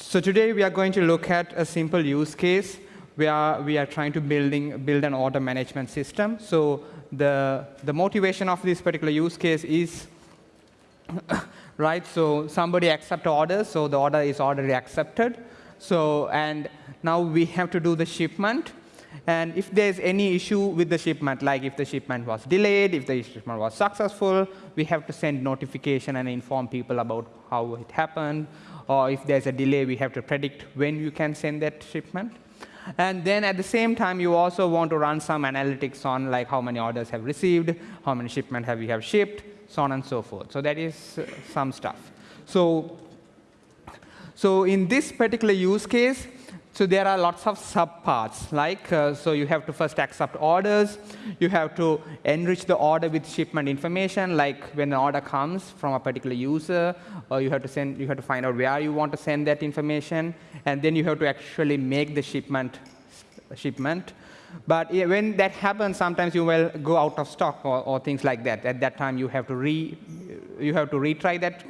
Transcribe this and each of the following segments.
So today we are going to look at a simple use case where we are trying to building, build an order management system. So the, the motivation of this particular use case is, right, so somebody accept orders, so the order is already accepted. So, and now we have to do the shipment. And if there's any issue with the shipment, like if the shipment was delayed, if the shipment was successful, we have to send notification and inform people about how it happened. Or if there's a delay, we have to predict when you can send that shipment. And then at the same time, you also want to run some analytics on like how many orders have received, how many shipment have you have shipped, so on and so forth. So that is uh, some stuff. So, so in this particular use case, so there are lots of subparts, like, uh, so you have to first accept orders. You have to enrich the order with shipment information, like when an order comes from a particular user, or you have to send, you have to find out where you want to send that information, and then you have to actually make the shipment, shipment. But when that happens, sometimes you will go out of stock or, or things like that. At that time, you have to re, you have to retry that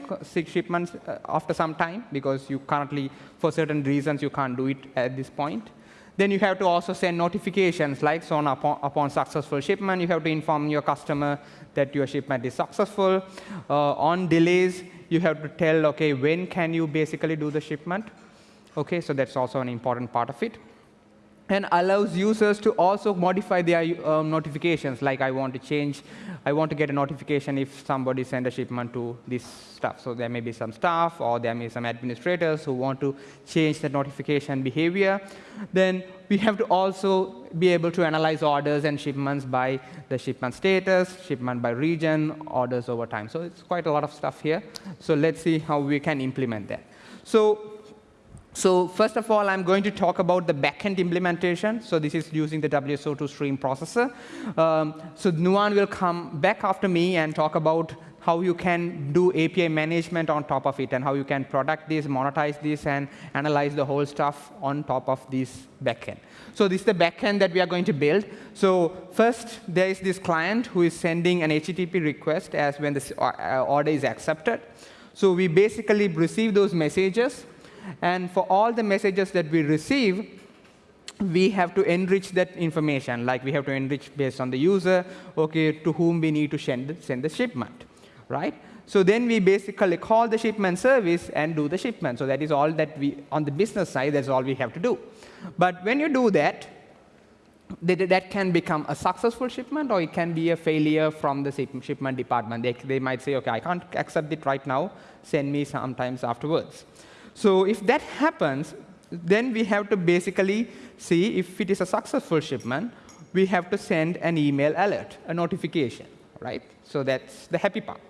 shipment uh, after some time because you currently, for certain reasons, you can't do it at this point. Then you have to also send notifications, like so on upon, upon successful shipment, you have to inform your customer that your shipment is successful. Uh, on delays, you have to tell, okay, when can you basically do the shipment? Okay, so that's also an important part of it and allows users to also modify their um, notifications. Like I want to change, I want to get a notification if somebody send a shipment to this stuff. So there may be some staff or there may be some administrators who want to change the notification behavior. Then we have to also be able to analyze orders and shipments by the shipment status, shipment by region, orders over time. So it's quite a lot of stuff here. So let's see how we can implement that. So so first of all, I'm going to talk about the backend implementation. So this is using the WSO2 stream processor. Um, so Nuan will come back after me and talk about how you can do API management on top of it and how you can product this, monetize this, and analyze the whole stuff on top of this backend. So this is the backend that we are going to build. So first, there is this client who is sending an HTTP request as when the uh, order is accepted. So we basically receive those messages and for all the messages that we receive, we have to enrich that information. Like we have to enrich based on the user, okay, to whom we need to send, send the shipment, right? So then we basically call the shipment service and do the shipment. So that is all that we, on the business side, that's all we have to do. But when you do that, that can become a successful shipment or it can be a failure from the shipment department. They, they might say, OK, I can't accept it right now. Send me sometimes afterwards. So if that happens, then we have to basically see if it is a successful shipment, we have to send an email alert, a notification, right? So that's the happy part.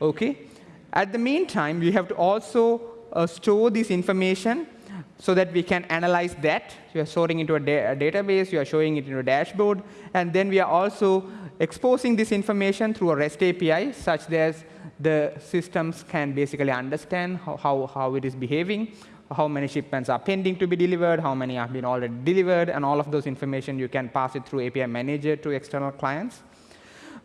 Okay. At the meantime, we have to also uh, store this information so that we can analyze that. You are storing into a, da a, database, you are showing it in a dashboard, and then we are also exposing this information through a REST API such that the systems can basically understand how, how, how it is behaving, how many shipments are pending to be delivered, how many have been already delivered, and all of those information you can pass it through API Manager to external clients.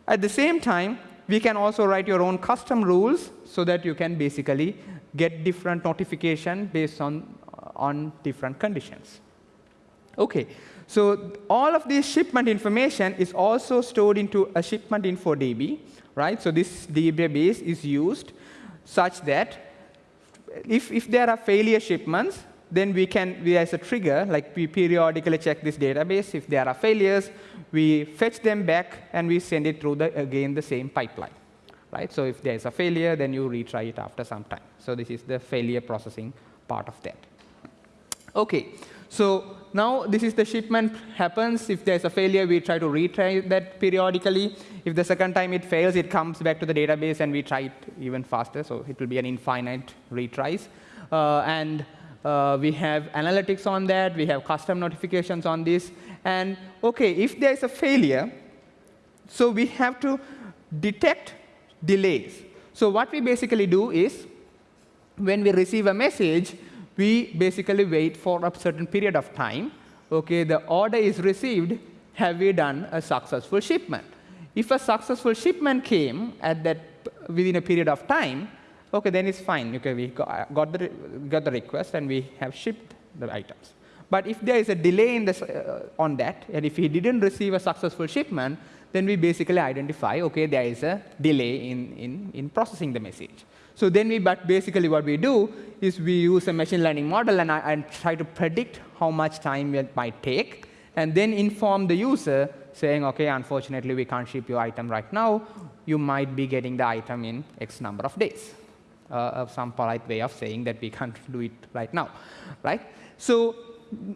At the same time, we can also write your own custom rules so that you can basically get different notification based on, on different conditions. OK, so all of this shipment information is also stored into a shipment info DB right? So this database is used such that if, if there are failure shipments, then we can, we as a trigger, like we periodically check this database. If there are failures, we fetch them back and we send it through the, again the same pipeline. Right? So if there's a failure, then you retry it after some time. So this is the failure processing part of that. Okay, so now this is the shipment happens. If there's a failure, we try to retry that periodically. If the second time it fails, it comes back to the database, and we try it even faster. So it will be an infinite retries. Uh, and uh, we have analytics on that. We have custom notifications on this. And OK, if there's a failure, so we have to detect delays. So what we basically do is, when we receive a message, we basically wait for a certain period of time. Okay, the order is received. Have we done a successful shipment? If a successful shipment came at that within a period of time, okay, then it's fine. Okay, we got the, got the request and we have shipped the items. But if there is a delay in this, uh, on that, and if he didn't receive a successful shipment, then we basically identify, okay, there is a delay in, in, in processing the message. So then we, but basically what we do is we use a machine learning model and, and try to predict how much time it might take, and then inform the user saying, okay, unfortunately, we can't ship your item right now. You might be getting the item in X number of days. Uh, some polite way of saying that we can't do it right now, right? So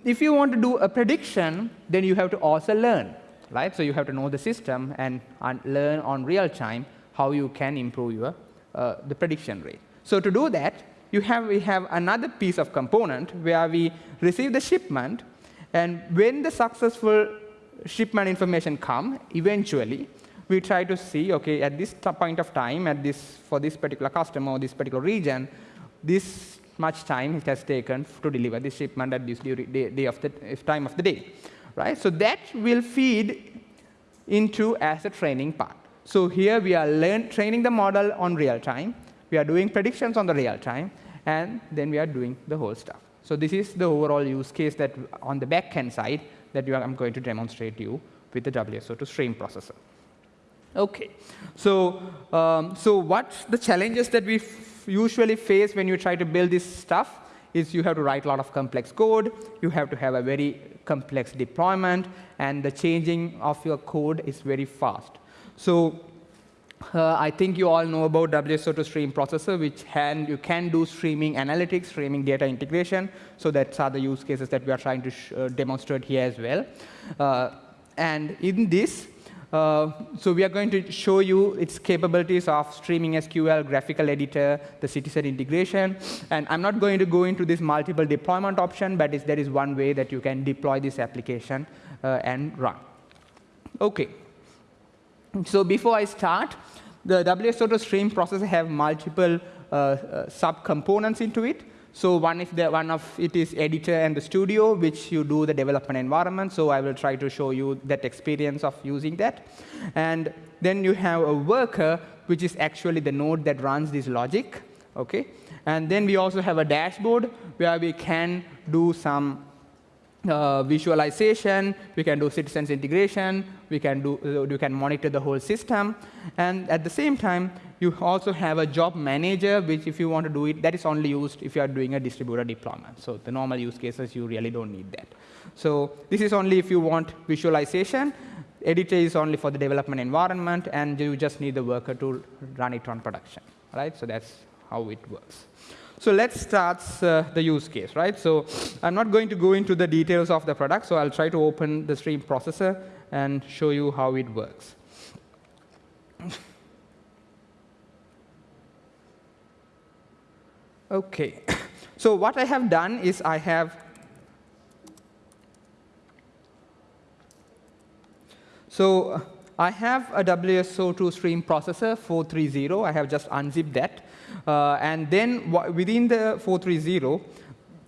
if you want to do a prediction, then you have to also learn, right? So you have to know the system and, and learn on real time how you can improve your uh, the prediction rate. So to do that, you have, we have another piece of component where we receive the shipment, and when the successful shipment information come, eventually, we try to see, okay, at this point of time, at this, for this particular customer or this particular region, this much time it has taken to deliver this shipment at this day, day of the time of the day, right? So that will feed into as a training part. So here we are learn, training the model on real time. We are doing predictions on the real time, and then we are doing the whole stuff. So this is the overall use case that on the back-end side that I'm going to demonstrate to you with the WSO2 stream processor. Okay, so, um, so what's the challenges that we usually face when you try to build this stuff is you have to write a lot of complex code, you have to have a very complex deployment, and the changing of your code is very fast. So uh, I think you all know about WSO2 stream processor, which can, you can do streaming analytics, streaming data integration. So that's other use cases that we are trying to uh, demonstrate here as well. Uh, and in this, uh, so we are going to show you its capabilities of streaming SQL, graphical editor, the citizen integration. And I'm not going to go into this multiple deployment option, but there is one way that you can deploy this application uh, and run. OK. So before I start, the WSO2 stream processor have multiple uh, uh, subcomponents into it. So one is the, one of it is editor and the studio, which you do the development environment. So I will try to show you that experience of using that. And then you have a worker, which is actually the node that runs this logic. Okay. And then we also have a dashboard where we can do some uh, visualization, we can do citizens integration, we can, do, uh, we can monitor the whole system. And at the same time, you also have a job manager, which if you want to do it, that is only used if you are doing a distributed deployment. So the normal use cases, you really don't need that. So this is only if you want visualization. Editor is only for the development environment, and you just need the worker to run it on production. Right? So that's how it works. So let's start uh, the use case, right? So I'm not going to go into the details of the product, so I'll try to open the stream processor and show you how it works. OK. So what I have done is I have So I have a WSO2 stream processor 430. I have just unzipped that. Uh, and then within the 430,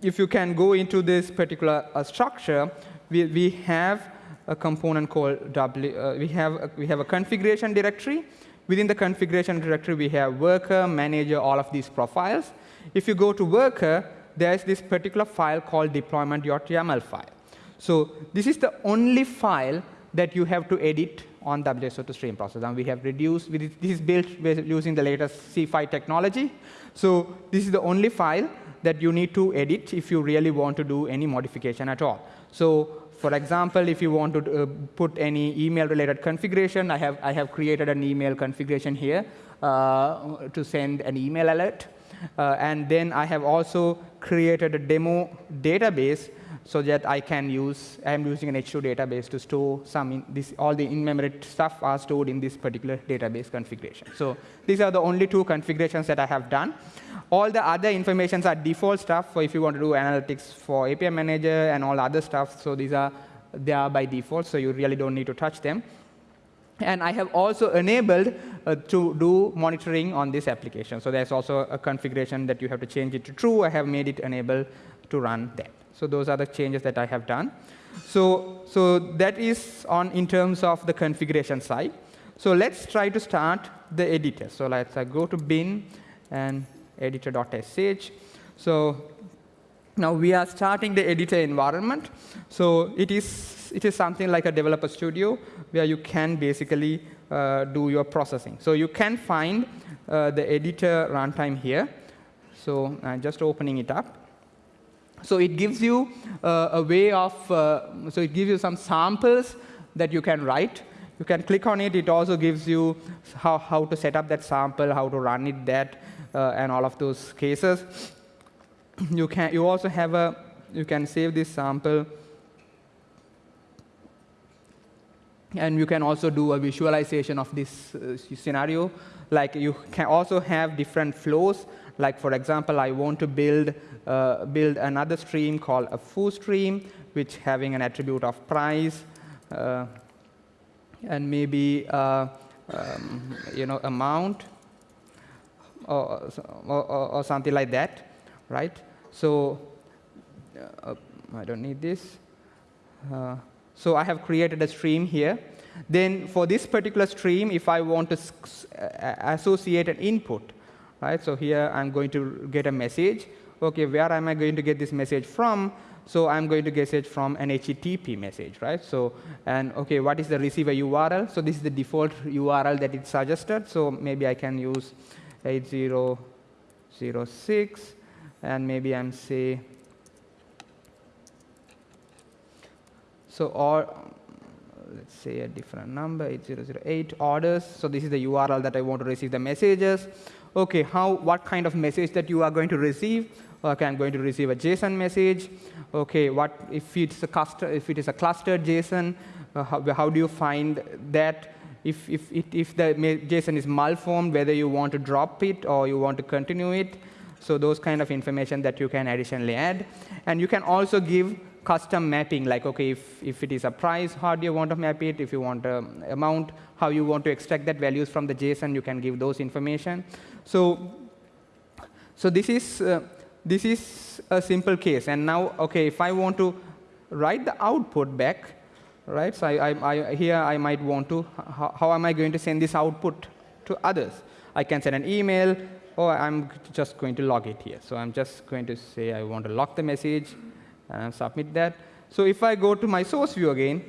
if you can go into this particular uh, structure, we, we have a component called W. Uh, we, have a, we have a configuration directory. Within the configuration directory, we have worker, manager, all of these profiles. If you go to worker, there's this particular file called deployment.yaml file. So this is the only file that you have to edit on WSO2 stream processor. And we have reduced, this is built using the latest C5 technology. So this is the only file that you need to edit if you really want to do any modification at all. So for example, if you want to uh, put any email-related configuration, I have, I have created an email configuration here uh, to send an email alert. Uh, and then I have also created a demo database so that I can use, I'm using an H2 database to store some, in this, all the in-memory stuff are stored in this particular database configuration. So these are the only two configurations that I have done. All the other informations are default stuff for if you want to do analytics for API manager and all other stuff. So these are, they are by default, so you really don't need to touch them. And I have also enabled uh, to do monitoring on this application. So there's also a configuration that you have to change it to true. I have made it enable to run that. So those are the changes that I have done. So, so that is on in terms of the configuration side. So let's try to start the editor. So let's uh, go to bin and editor.sh. So now we are starting the editor environment. So it is, it is something like a developer studio where you can basically uh, do your processing. So you can find uh, the editor runtime here. So I'm just opening it up. So it gives you uh, a way of, uh, so it gives you some samples that you can write. You can click on it. It also gives you how, how to set up that sample, how to run it, that, uh, and all of those cases. You can. You also have a. You can save this sample, and you can also do a visualization of this uh, scenario. Like you can also have different flows. Like for example, I want to build uh, build another stream called a foo stream, which having an attribute of price. Uh, and maybe uh, um, you know amount or, or, or, something like that, right? So uh, I don't need this. So I have created a stream here. Then for this particular stream, if I want to associate an input, right? So here I'm going to get a message. Okay, where am I going to get this message from? So I'm going to get it from an HTTP message, right? So, and okay, what is the receiver URL? So this is the default URL that it suggested. So maybe I can use 8006, and maybe I'm say, so or let's say a different number, 8008 orders. So this is the URL that I want to receive the messages. Okay, how, what kind of message that you are going to receive? Okay, I'm going to receive a JSON message. Okay, what if it's a cluster, if it is a clustered JSON, uh, how, how, do you find that? If, if, it, if the JSON is malformed, whether you want to drop it or you want to continue it. So those kind of information that you can additionally add. And you can also give custom mapping, like, OK, if, if it is a price, how do you want to map it? If you want an amount, how you want to extract that values from the JSON, you can give those information. So, so this is uh, this is a simple case. And now, OK, if I want to write the output back, right? So I, I, I, here I might want to, how, how, am I going to send this output to others? I can send an email, or I'm just going to log it here. So I'm just going to say I want to log the message and submit that. So if I go to my source view again,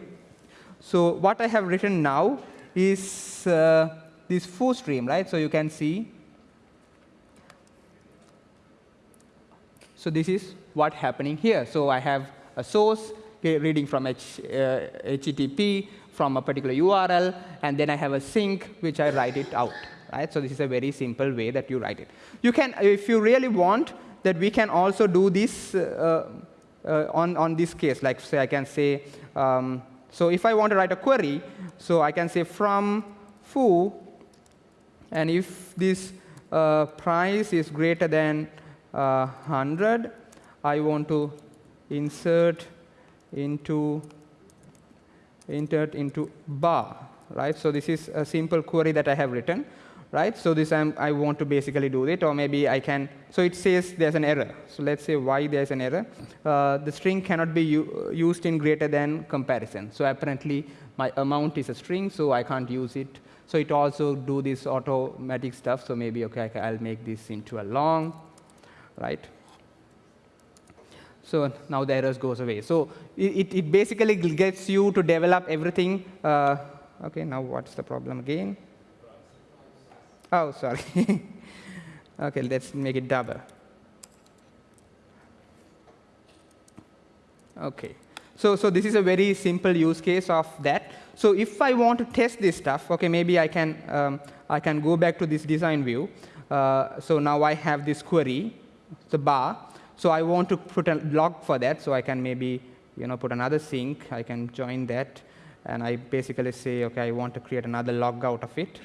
so what I have written now is uh, this foo stream, right? So you can see So this is what happening here. So I have a source reading from H, uh, HTTP from a particular URL, and then I have a sink which I write it out. Right? So this is a very simple way that you write it. You can, if you really want, that we can also do this uh, on, on this case. Like say I can say, um, so if I want to write a query, so I can say from foo, and if this uh, price is greater than uh, 100, I want to insert into insert into bar, right? So this is a simple query that I have written, right? So this I'm, I want to basically do it, or maybe I can. So it says there's an error. So let's say why there's an error. Uh, the string cannot be used in greater than comparison. So apparently my amount is a string, so I can't use it. So it also do this automatic stuff. So maybe okay, I'll make this into a long right? So now the errors goes away. So it, it basically gets you to develop everything. Uh, OK, now what's the problem again? Oh, sorry. OK, let's make it double. OK. So, so this is a very simple use case of that. So if I want to test this stuff, OK, maybe I can, um, I can go back to this design view. Uh, so now I have this query the bar. So I want to put a log for that, so I can maybe you know, put another sink. I can join that, and I basically say, OK, I want to create another log out of it.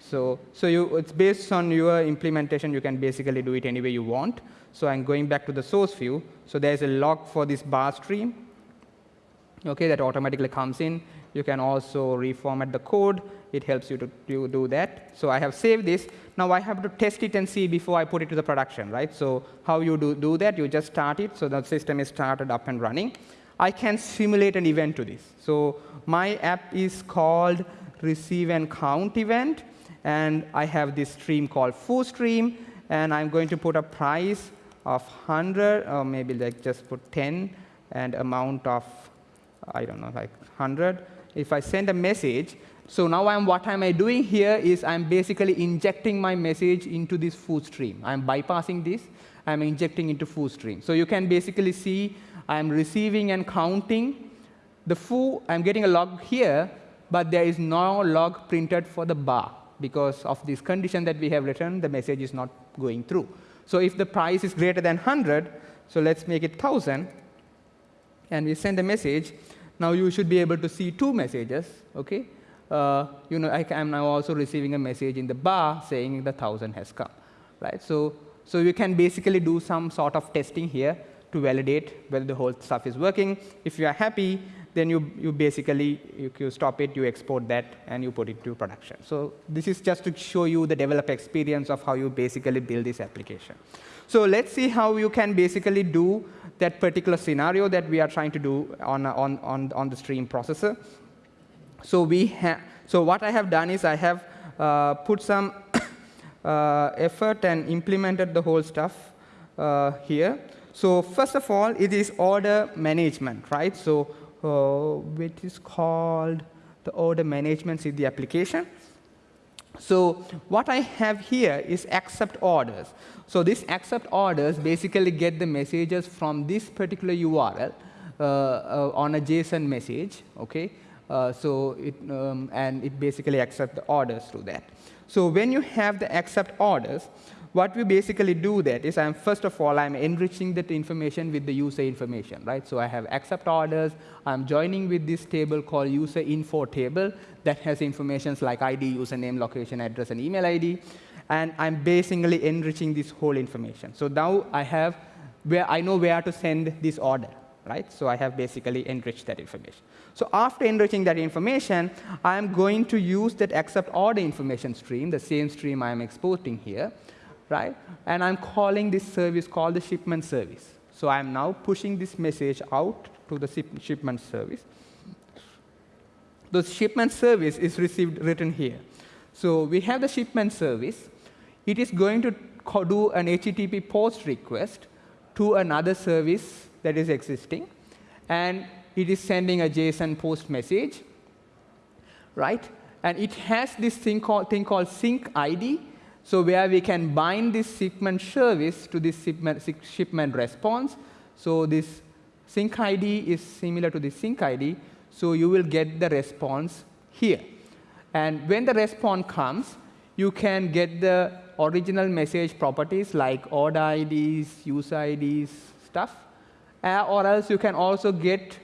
So, so you, it's based on your implementation. You can basically do it any way you want. So I'm going back to the source view. So there's a log for this bar stream okay, that automatically comes in. You can also reformat the code. It helps you to, to do that. So I have saved this. Now I have to test it and see before I put it to the production, right? So how you do, do that, you just start it. So the system is started up and running. I can simulate an event to this. So my app is called receive and count event. And I have this stream called foo stream. and I'm going to put a price of 100, or uh, maybe like just put 10, and amount of, I don't know, like 100. If I send a message, so now I'm, what am I doing here is I'm basically injecting my message into this foo stream. I'm bypassing this. I'm injecting into foo stream. So you can basically see I'm receiving and counting the foo. I'm getting a log here, but there is no log printed for the bar. Because of this condition that we have written, the message is not going through. So if the price is greater than 100, so let's make it 1,000, and we send a message, now you should be able to see two messages, okay? uh, you know, I am now also receiving a message in the bar saying the 1,000 has come, right? So, so you can basically do some sort of testing here to validate whether the whole stuff is working. If you are happy, then you, you basically you, you stop it, you export that, and you put it to production. So this is just to show you the developer experience of how you basically build this application. So let's see how you can basically do that particular scenario that we are trying to do on, on, on, on the stream processor. So we. So what I have done is I have uh, put some uh, effort and implemented the whole stuff uh, here. So first of all, it is order management, right? So which is called the order management in the application. So what I have here is accept orders. So these accept orders basically get the messages from this particular URL uh, uh, on a JSON message, okay? Uh, so it, um, and it basically accepts the orders through that. So when you have the accept orders, what we basically do that is I'm first of all I'm enriching that information with the user information, right? So I have accept orders. I'm joining with this table called user info table that has informations like ID, username, location, address, and email ID. And I'm basically enriching this whole information. So now I have where I know where to send this order, right? So I have basically enriched that information. So after enriching that information, I'm going to use that accept order information stream, the same stream I'm exporting here, right? And I'm calling this service called the shipment service. So I'm now pushing this message out to the shipment service. The shipment service is received written here. So we have the shipment service. It is going to do an HTTP post request to another service that is existing. And it is sending a JSON post message, right? And it has this thing called, thing called sink ID, so where we can bind this shipment service to this shipment, response. So this sink ID is similar to the sink ID, so you will get the response here. And when the response comes, you can get the original message properties like order IDs, user IDs, stuff. Uh, or else you can also get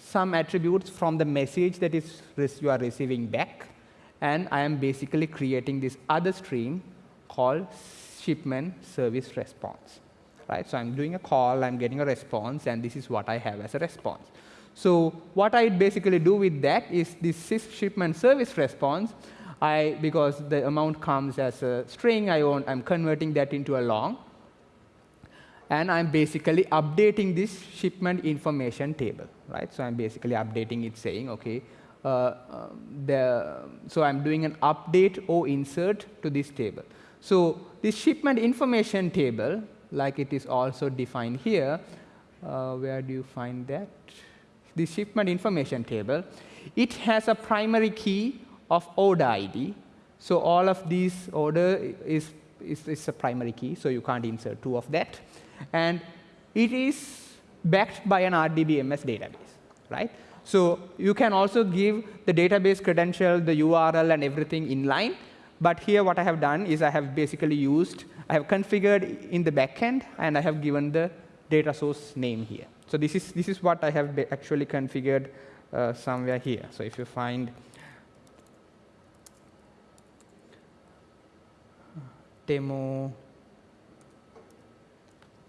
some attributes from the message that is you are receiving back. And I am basically creating this other stream called shipment service response. Right? So I'm doing a call, I'm getting a response, and this is what I have as a response. So what I basically do with that is this shipment service response, I, because the amount comes as a string, I want, I'm converting that into a long. And I'm basically updating this shipment information table right? So I'm basically updating it saying, okay, um, Uh, um, the, um, so I'm doing an update or insert to this table. So this shipment information table, like it is also defined here, uh, where do you find that? The shipment information table, it has a primary key of order ID. So all of these order is, is, is a primary key, so you can't insert two of that. And it is backed by an RDBMS database, right? So you can also give the database credential, the URL, and everything inline. But here what I have done is I have basically used, I have configured in the backend, and I have given the data source name here. So this is, this is what I have actually configured uh, somewhere here. So if you find demo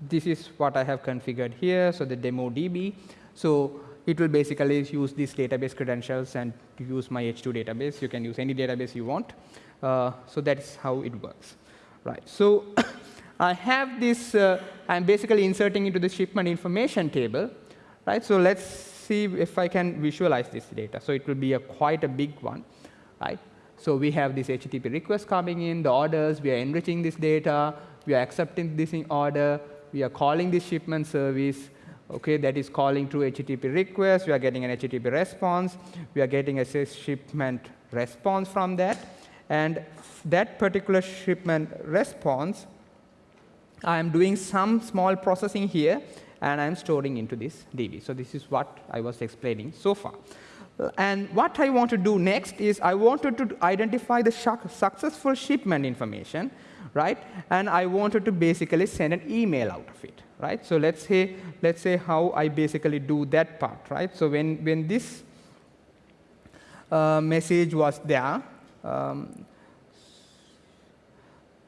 this is what I have configured here, so the demo DB. So it will basically use these database credentials and use my H2 database. You can use any database you want. Uh, so that's how it works. Right. So I have this, uh, I'm basically inserting into the shipment information table. Right. So let's see if I can visualize this data. So it will be a quite a big one. Right. So we have this HTTP request coming in, the orders, we are enriching this data, we are accepting this in order, we are calling this shipment service, okay, that is calling through HTTP request, we are getting an HTTP response, we are getting a shipment response from that, and that particular shipment response, I am doing some small processing here, and I'm storing into this DB. So this is what I was explaining so far. Uh, and what I want to do next is I wanted to identify the successful shipment information, right? And I wanted to basically send an email out of it, right? So let's say, let's say how I basically do that part, right? So when, when this uh, message was there, um,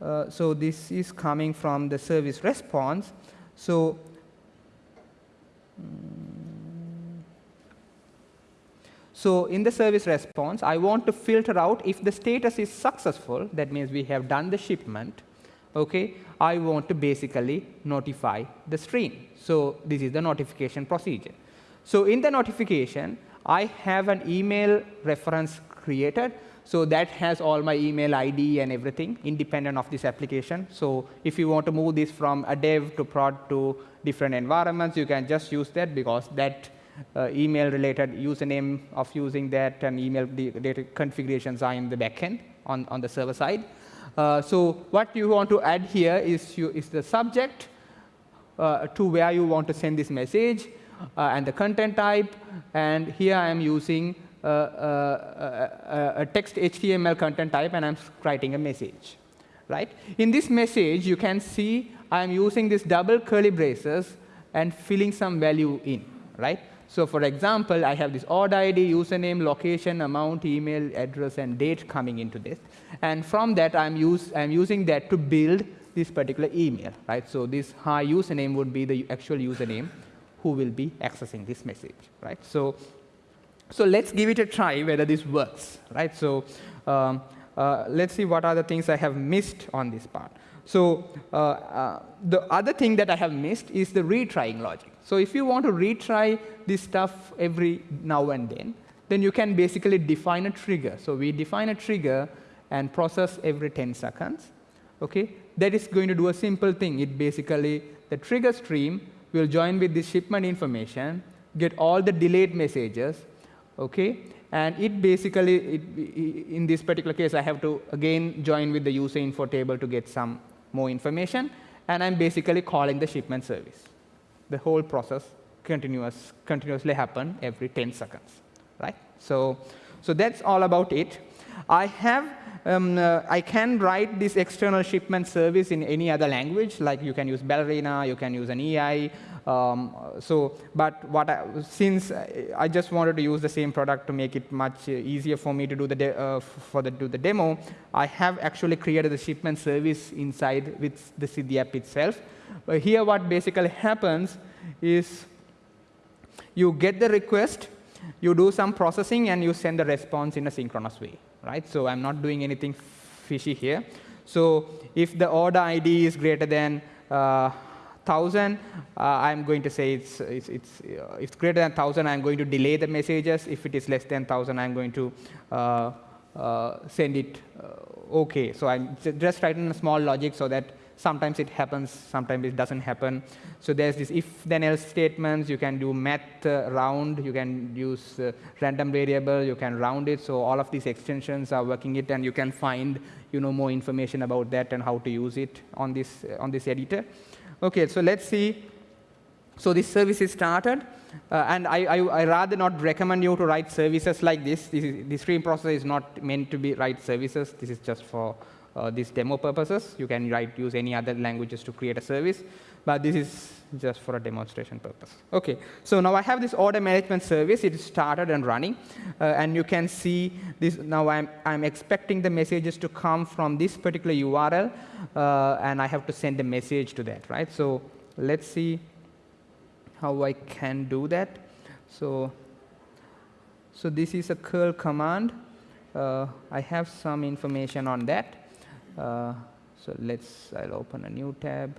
uh, so this is coming from the service response. So so in the service response, I want to filter out if the status is successful, that means we have done the shipment, okay, I want to basically notify the stream. So this is the notification procedure. So in the notification, I have an email reference created. So that has all my email ID and everything independent of this application. So if you want to move this from a dev to prod to different environments, you can just use that because that uh, email related username of using that and email data configurations are in the backend on, on the server side. Uh, so what you want to add here is, you, is the subject uh, to where you want to send this message uh, and the content type. And here I am using uh, a text HTML content type, and I'm writing a message. Right? In this message, you can see I'm using this double curly braces and filling some value in. Right? So for example, I have this order ID, username, location, amount, email, address, and date coming into this. And from that, I'm, use, I'm using that to build this particular email. Right? So this hi username would be the actual username who will be accessing this message. Right? So, so let's give it a try whether this works. Right? So um, uh, let's see what are the things I have missed on this part. So uh, uh, the other thing that I have missed is the retrying logic. So if you want to retry this stuff every now and then, then you can basically define a trigger. So we define a trigger and process every 10 seconds. Okay, that is going to do a simple thing. It basically the trigger stream will join with the shipment information, get all the delayed messages. Okay, and it basically, it, in this particular case, I have to again join with the user info table to get some more information, and I'm basically calling the shipment service. The whole process continuous, continuously happen every 10 seconds, right? So, so that's all about it. I have, um, uh, I can write this external shipment service in any other language, like you can use Ballerina, you can use an EI, um, so, but what I, since I just wanted to use the same product to make it much easier for me to do the uh, for the do the demo, I have actually created the shipment service inside with the Siddhi app itself. But here, what basically happens is you get the request, you do some processing, and you send the response in a synchronous way, right? So I'm not doing anything fishy here. So if the order ID is greater than uh, 1,000, uh, I'm going to say it's, it's, it's, uh, it's greater than 1,000, I'm going to delay the messages. If it is less than 1,000, I'm going to uh, uh send it uh, OK. So I'm just writing a small logic so that sometimes it happens, sometimes it doesn't happen. So there's this if-then-else statements. You can do math uh, round. You can use random variable. You can round it. So all of these extensions are working it, and you can find you know, more information about that and how to use it on this, on this editor. Okay, so let's see. So this service is started. Uh, and I, I, I, rather not recommend you to write services like this. This, is, this stream processor is not meant to be write services. This is just for uh, these demo purposes. You can write use any other languages to create a service. But this is just for a demonstration purpose. OK, so now I have this order management service. It is started and running. Uh, and you can see this. Now I'm, I'm expecting the messages to come from this particular URL. Uh, and I have to send a message to that. right? So let's see how I can do that. So, so this is a curl command. Uh, I have some information on that. Uh, so let's, I'll open a new tab.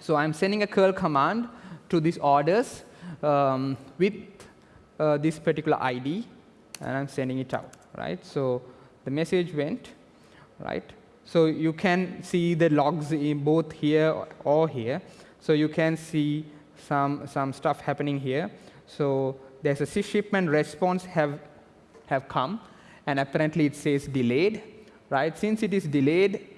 So I'm sending a curl command to these orders um, with uh, this particular ID, and I'm sending it out, right? So the message went, right? So you can see the logs in both here or here. So you can see some, some stuff happening here. So there's a shipment response have, have come, and apparently it says delayed, right? Since it is delayed,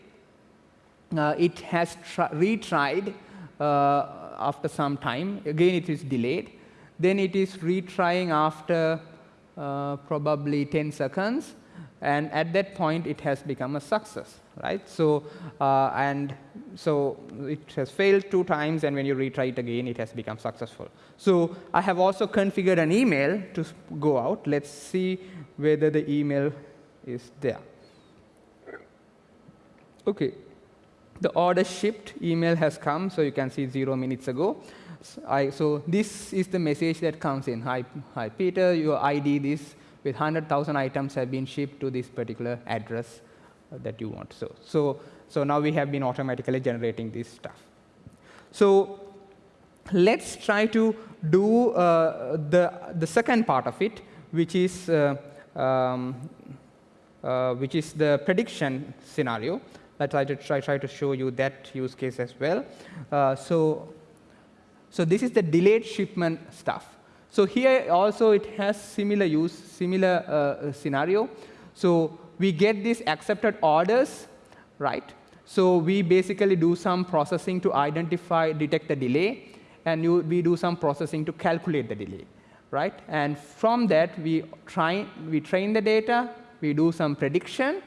uh, it has retried uh, after some time. Again, it is delayed. Then it is retrying after uh, probably 10 seconds. And at that point, it has become a success, right? So, uh, and so it has failed two times, and when you retry it again, it has become successful. So I have also configured an email to go out. Let's see whether the email is there. OK. The order shipped email has come, so you can see zero minutes ago. So, I, so this is the message that comes in. Hi, hi Peter, your ID this with 100,000 items have been shipped to this particular address uh, that you want. So, so, so now we have been automatically generating this stuff. So let's try to do uh, the, the second part of it, which is, uh, um, uh, which is the prediction scenario. Let's try to, try, try to show you that use case as well. Uh, so, so this is the delayed shipment stuff. So here also it has similar use, similar uh, scenario. So we get these accepted orders, right? So we basically do some processing to identify, detect the delay, and you, we do some processing to calculate the delay, right? And from that, we, try, we train the data, we do some prediction,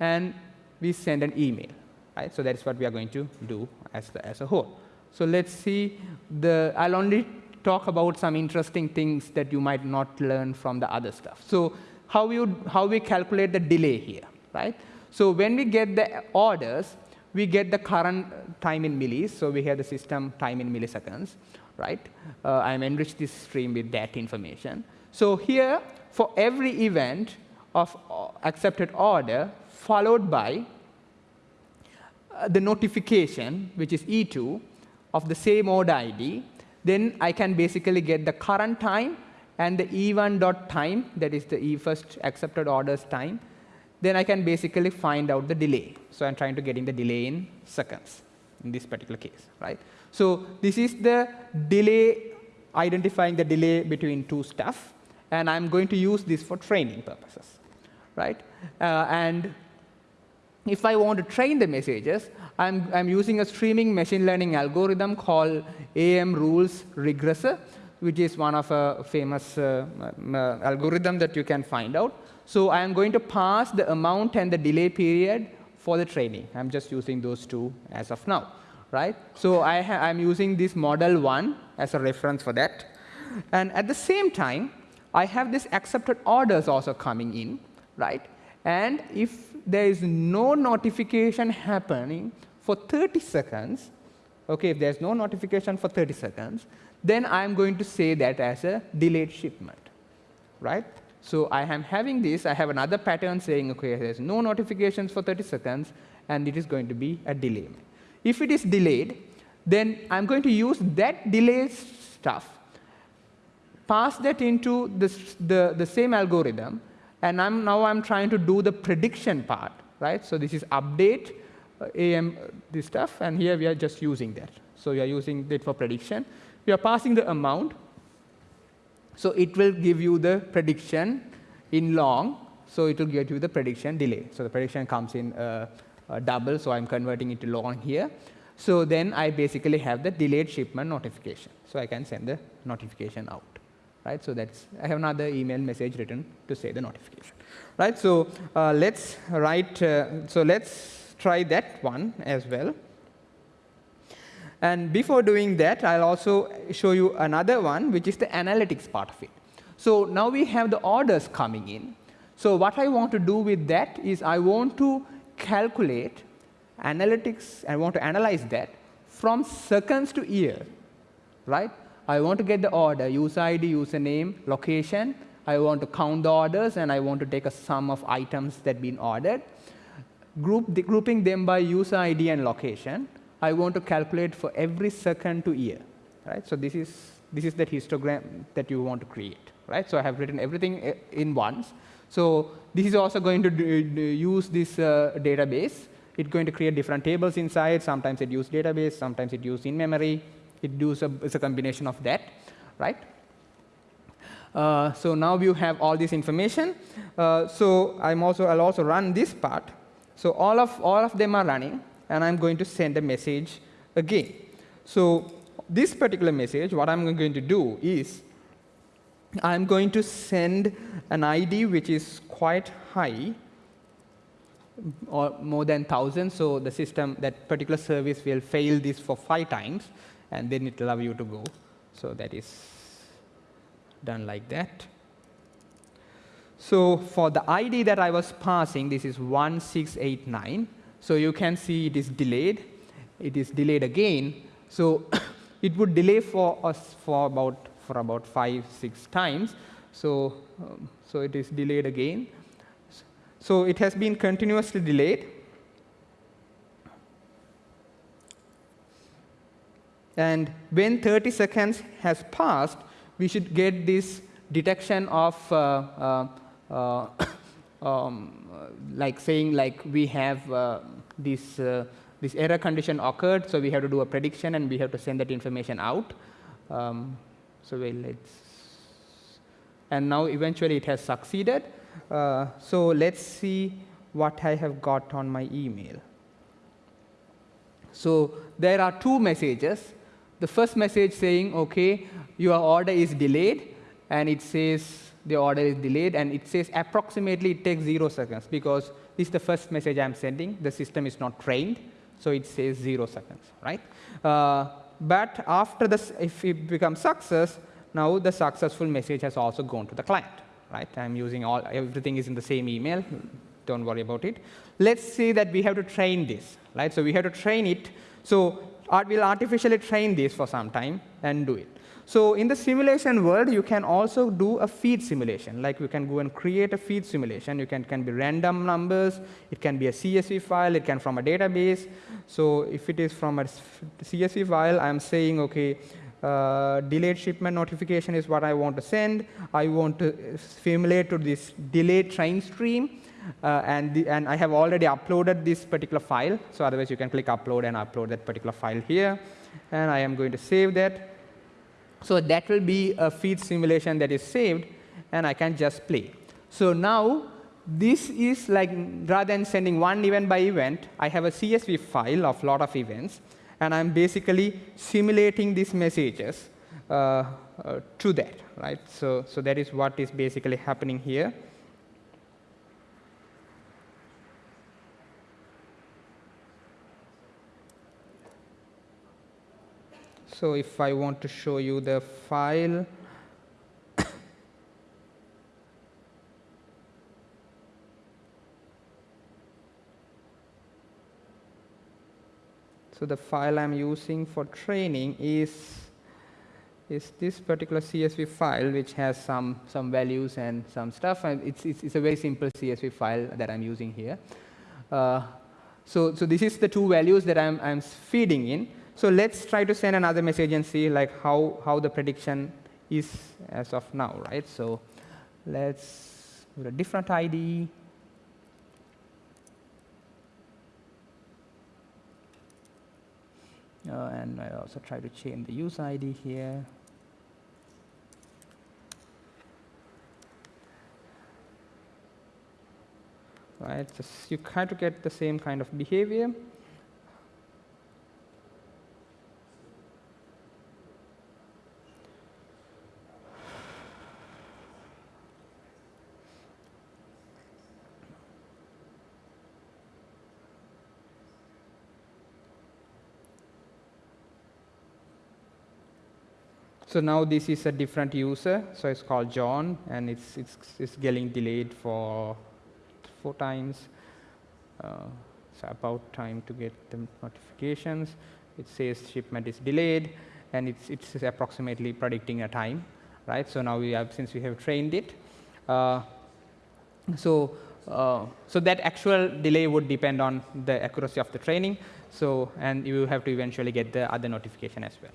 and we send an email. Right? So that's what we are going to do as, the, as a whole. So let's see. The, I'll only talk about some interesting things that you might not learn from the other stuff. So how, you, how we calculate the delay here. right? So when we get the orders, we get the current time in millis. So we have the system time in milliseconds. Right? Uh, I'm enriched this stream with that information. So here, for every event of uh, accepted order, followed by uh, the notification, which is E2, of the same order ID, then I can basically get the current time and the E1 dot time, that is the E first accepted orders time. Then I can basically find out the delay. So I'm trying to get in the delay in seconds in this particular case, right? So this is the delay, identifying the delay between two stuff. And I'm going to use this for training purposes, right? Uh, and if I want to train the messages, I'm, I'm using a streaming machine learning algorithm called AM rules regressor, which is one of a famous uh, uh, algorithm that you can find out. So I am going to pass the amount and the delay period for the training. I'm just using those two as of now, right? So I am using this model one as a reference for that. And at the same time, I have this accepted orders also coming in, right? And if there is no notification happening for 30 seconds, okay, if there's no notification for 30 seconds, then I'm going to say that as a delayed shipment, right? So I am having this, I have another pattern saying, okay, there's no notifications for 30 seconds, and it is going to be a delay. If it is delayed, then I'm going to use that delay stuff, pass that into the, the same algorithm, and I'm, now I'm trying to do the prediction part, right? So this is update uh, AM, uh, this stuff, and here we are just using that. So we are using it for prediction. We are passing the amount. So it will give you the prediction in long. So it will give you the prediction delay. So the prediction comes in uh, uh, double, so I'm converting it to long here. So then I basically have the delayed shipment notification. So I can send the notification out right? So that's I have another email message written to say the notification, right? So uh, let's write. Uh, so let's try that one as well. And before doing that, I'll also show you another one, which is the analytics part of it. So now we have the orders coming in. So what I want to do with that is I want to calculate analytics. I want to analyze that from seconds to year, right? I want to get the order, user ID, username, location. I want to count the orders, and I want to take a sum of items that been ordered. Group the, grouping them by user ID and location. I want to calculate for every second to year. Right? So this is, this is the histogram that you want to create. Right? So I have written everything uh, in once. So this is also going to use this uh, database it's going to create different tables inside. Sometimes it uses database, sometimes it uses in-memory. It does a, it's a combination of that, right? Uh, so now you have all this information. Uh, so I'm also, I'll also run this part. So all of, all of them are running, and I'm going to send a message again. So this particular message, what I'm going to do is I'm going to send an ID which is quite high, or more than 1,000. So the system, that particular service will fail this for five times, and then it will allow you to go. So that is done like that. So for the ID that I was passing, this is 1689. So you can see it is delayed. It is delayed again. So it would delay for us for about for about five, six times. So, um, so it is delayed again. So it has been continuously delayed. And when 30 seconds has passed, we should get this detection of uh, uh, uh um, like saying like we have uh, this uh, this error condition occurred, so we have to do a prediction and we have to send that information out. Um, so let's and now eventually it has succeeded. Uh, so let's see what I have got on my email. So there are two messages. The first message saying, okay, your order is delayed, and it says the order is delayed, and it says approximately it takes zero seconds because this is the first message I'm sending. The system is not trained, so it says zero seconds, right? Uh, but after this, if it becomes success, now the successful message has also gone to the client, right? I'm using all, everything is in the same email. Don't worry about it. Let's say that we have to train this, right? So we have to train it. So we'll artificially train this for some time and do it. So in the simulation world, you can also do a feed simulation. Like you can go and create a feed simulation. You can can be random numbers. It can be a CSV file. It can from a database. So if it is from a CSV file, I'm saying, okay, uh, delayed shipment notification is what I want to send. I want to simulate to this delayed train stream. Uh, and, the, and I have already uploaded this particular file. So otherwise, you can click upload and upload that particular file here. And I am going to save that. So that will be a feed simulation that is saved, and I can just play. So now, this is like, rather than sending one event by event, I have a CSV file of lot of events, and I'm basically simulating these messages uh, uh, to that, right? So, so that is what is basically happening here. So if I want to show you the file, so the file I'm using for training is is this particular CSV file, which has some some values and some stuff. And it's it's, it's a very simple CSV file that I'm using here. Uh, so so this is the two values that I'm I'm feeding in. So let's try to send another message and see like how, how the prediction is as of now, right? So let's put a different ID. Uh, and I also try to change the user ID here. Right, just you try to get the same kind of behavior. So now this is a different user, so it's called John, and it's, it's, it's getting delayed for four times. Uh, it's about time to get the notifications. It says shipment is delayed, and it's, it's approximately predicting a time, right? So now we have, since we have trained it, uh, so uh, so that actual delay would depend on the accuracy of the training. So and you have to eventually get the other notification as well.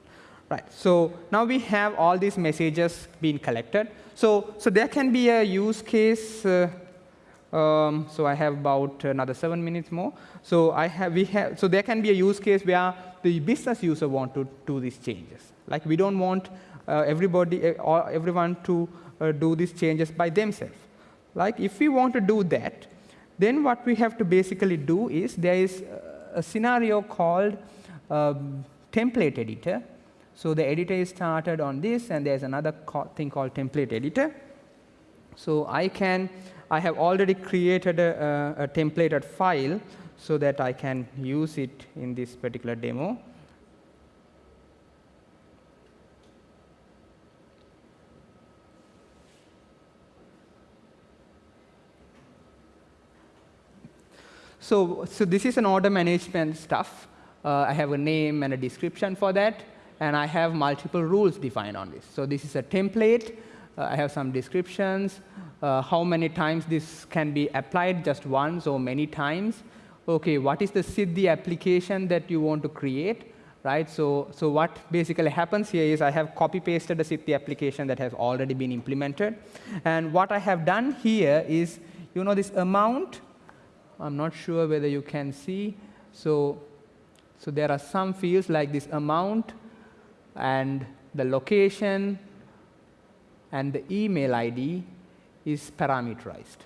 Right. So now we have all these messages being collected. So, so there can be a use case uh, Um, so I have about another seven minutes more. So I have, we have, so there can be a use case where the business user want to do these changes. Like we don't want uh, everybody or everyone to uh, do these changes by themselves. Like if we want to do that, then what we have to basically do is there is a scenario called um, template editor. So the editor is started on this, and there's another thing called template editor. So I can, I have already created a, a, a templated file so that I can use it in this particular demo. So, so this is an order management stuff. Uh, I have a name and a description for that, and I have multiple rules defined on this. So this is a template. Uh, I have some descriptions, uh, how many times this can be applied, just once or many times. OK, what is the Siddhi application that you want to create? Right, so, so what basically happens here is I have copy-pasted the Siddhi application that has already been implemented. And what I have done here is, you know, this amount I'm not sure whether you can see. So, so there are some fields like this amount and the location and the email ID is parameterized,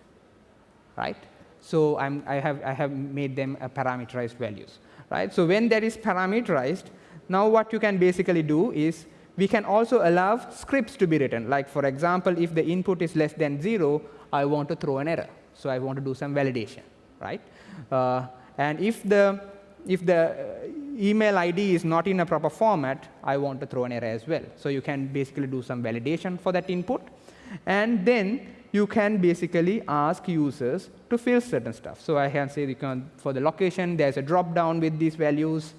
right? So I'm, I, have, I have made them a parameterized values, right? So when that is parameterized, now what you can basically do is we can also allow scripts to be written. Like for example, if the input is less than zero, I want to throw an error. So I want to do some validation right? Uh, and if the, if the email ID is not in a proper format, I want to throw an error as well. So you can basically do some validation for that input. And then you can basically ask users to fill certain stuff. So I can say you can, for the location, there's a drop down with these values.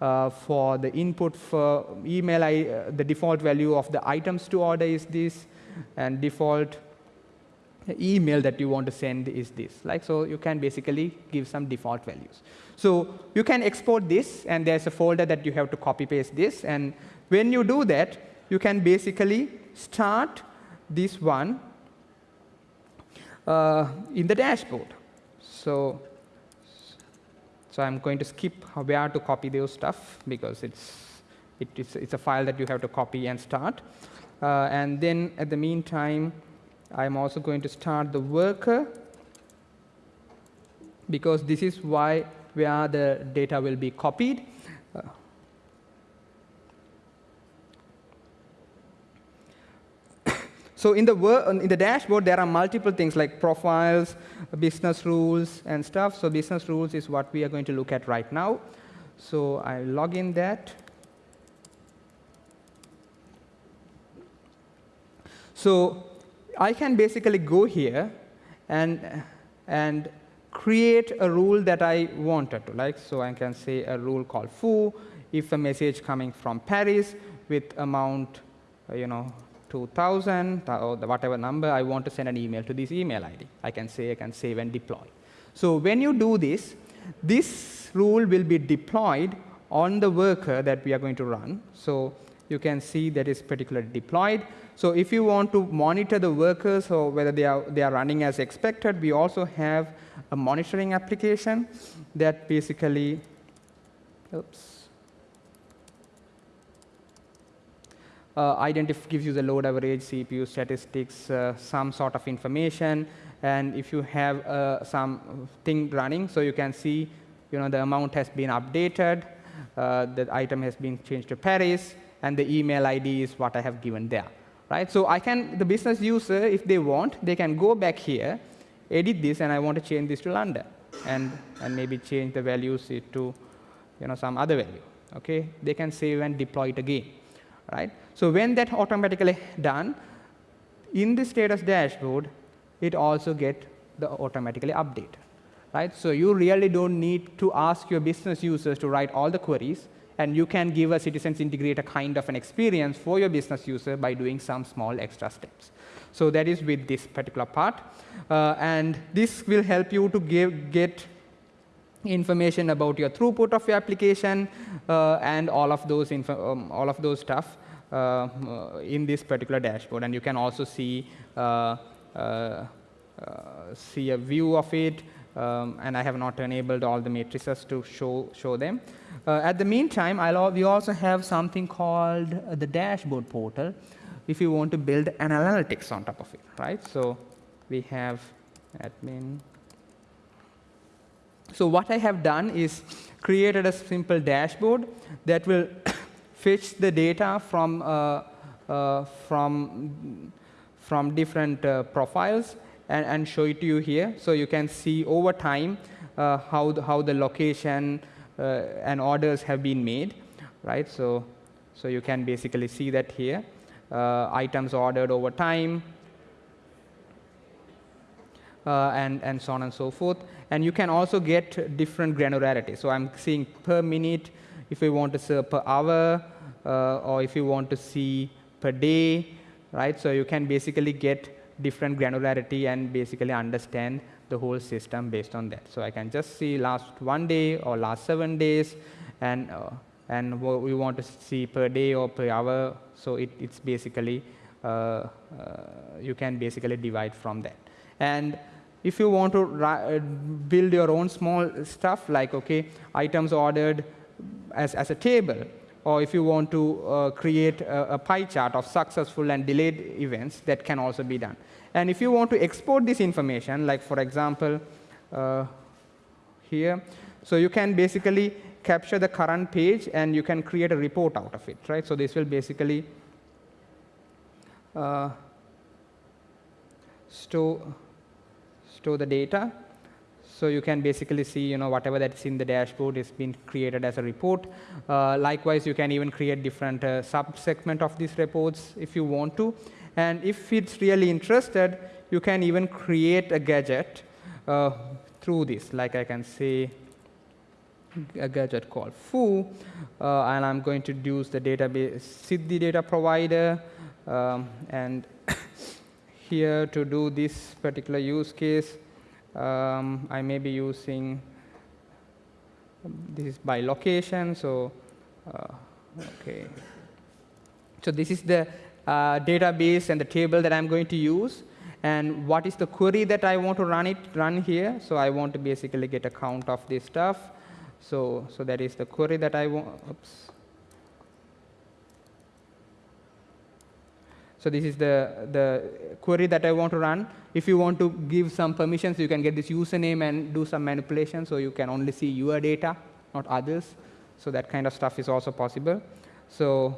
Uh, for the input for email, I, uh, the default value of the items to order is this, and default email that you want to send is this. Like so, you can basically give some default values. So you can export this, and there's a folder that you have to copy paste this. And when you do that, you can basically start this one uh, in the dashboard. So, so I'm going to skip where to copy those stuff because it's it is it's a file that you have to copy and start. Uh, and then at the meantime, I'm also going to start the worker because this is why where the data will be copied. So in the, in the dashboard, there are multiple things like profiles, business rules, and stuff. So business rules is what we are going to look at right now. So I log in that. So I can basically go here and, and create a rule that I wanted to. Like, so I can say a rule called foo if a message coming from Paris with amount, uh, you know, 2000 or whatever number, I want to send an email to this email ID. I can say, I can save and deploy. So when you do this, this rule will be deployed on the worker that we are going to run. So you can see that is particularly deployed. So if you want to monitor the workers or whether they are, they are running as expected, we also have a monitoring application that basically, oops, uh, gives you the load average, CPU statistics, uh, some sort of information, and if you have uh, some thing running, so you can see, you know, the amount has been updated, uh, the item has been changed to Paris, and the email ID is what I have given there right? So I can, the business user, if they want, they can go back here, edit this, and I want to change this to London, and, and maybe change the values to you know, some other value. Okay? They can save and deploy it again. Right? So when that automatically done, in the status dashboard, it also get the automatically update. Right? So you really don't need to ask your business users to write all the queries and you can give a citizens integrator kind of an experience for your business user by doing some small extra steps. So that is with this particular part. Uh, and this will help you to give, get information about your throughput of your application uh, and all of those, um, all of those stuff uh, in this particular dashboard. And you can also see uh, uh, uh, see a view of it, um, and I have not enabled all the matrices to show, show them. Uh, at the meantime, I'll, we also have something called the dashboard portal if you want to build an analytics on top of it, right? So we have admin. So what I have done is created a simple dashboard that will fetch the data from, uh, uh, from, from different uh, profiles and, and, show it to you here. So you can see over time uh, how, the, how the location uh, and orders have been made, right? So, so you can basically see that here. Uh, items ordered over time, uh, and, and so on and so forth. And you can also get different granularity. So I'm seeing per minute, if you want to see per hour, uh, or if you want to see per day, right? So you can basically get different granularity and basically understand the whole system based on that. So I can just see last one day or last seven days, and uh, and what we want to see per day or per hour. So it, it's basically uh, uh, you can basically divide from that. And if you want to uh, build your own small stuff, like okay, items ordered as, as a table, or if you want to uh, create a, a, pie chart of successful and delayed events, that can also be done. And if you want to export this information, like for example, uh, here, so you can basically capture the current page and you can create a report out of it, right? So this will basically uh, store store the data. So you can basically see, you know, whatever that's in the dashboard is being created as a report. Uh, likewise, you can even create different uh, sub-segment of these reports if you want to. And if it's really interested, you can even create a gadget uh, through this. Like I can say a gadget called foo, uh, and I'm going to use the database data provider, um, and here to do this particular use case, um, I may be using, this is by location, so, uh, okay. So this is the uh, database and the table that I'm going to use. And what is the query that I want to run it run here? So I want to basically get a count of this stuff. So, so that is the query that I want. Oops. So this is the, the query that I want to run. If you want to give some permissions, you can get this username and do some manipulation, so you can only see your data, not others. So that kind of stuff is also possible. So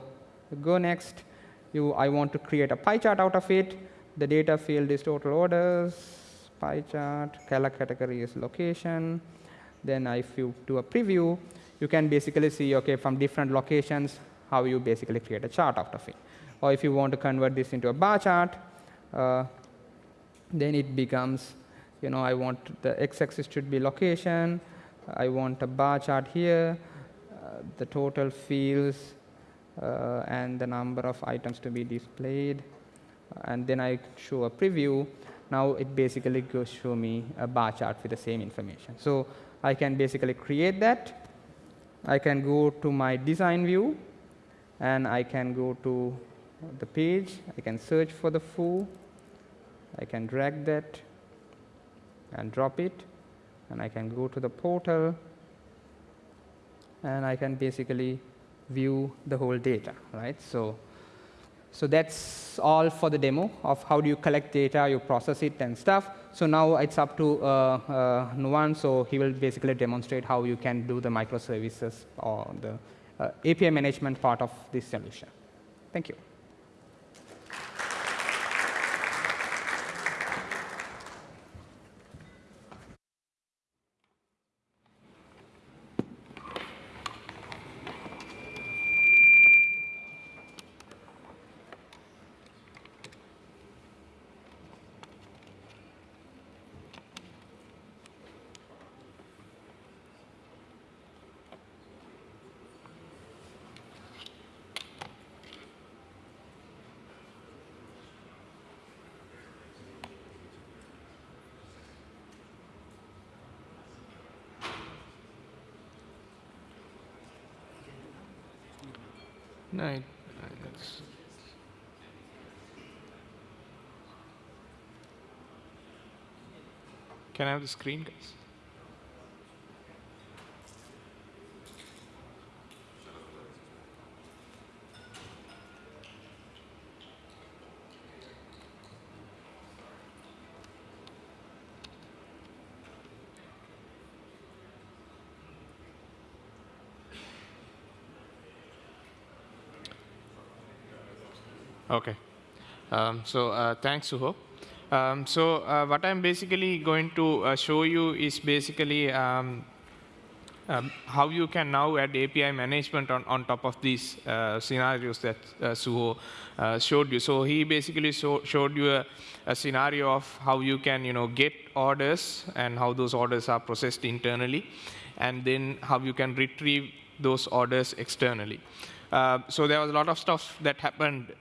go next. You, I want to create a pie chart out of it. The data field is total orders, pie chart, color category is location. Then if you do a preview, you can basically see, okay, from different locations, how you basically create a chart out of it or if you want to convert this into a bar chart, uh, then it becomes, you know, I want the x-axis should be location, I want a bar chart here, uh, the total fields, uh, and the number of items to be displayed, and then I show a preview. Now it basically goes show me a bar chart with the same information. So I can basically create that. I can go to my design view, and I can go to the page. I can search for the foo. I can drag that and drop it. And I can go to the portal. And I can basically view the whole data, right? So, so that's all for the demo of how do you collect data, you process it and stuff. So now it's up to uh, uh, Nuwan, so he will basically demonstrate how you can do the microservices or the uh, API management part of this solution. Thank you. No, Can I have the screen, guys? Okay. Um, so uh, thanks, Suho. Um, so uh, what I'm basically going to uh, show you is basically um, um, how you can now add API management on, on top of these uh, scenarios that uh, Suho uh, showed you. So he basically show, showed you a, a, scenario of how you can you know, get orders and how those orders are processed internally, and then how you can retrieve those orders externally. Uh, so there was a lot of stuff that happened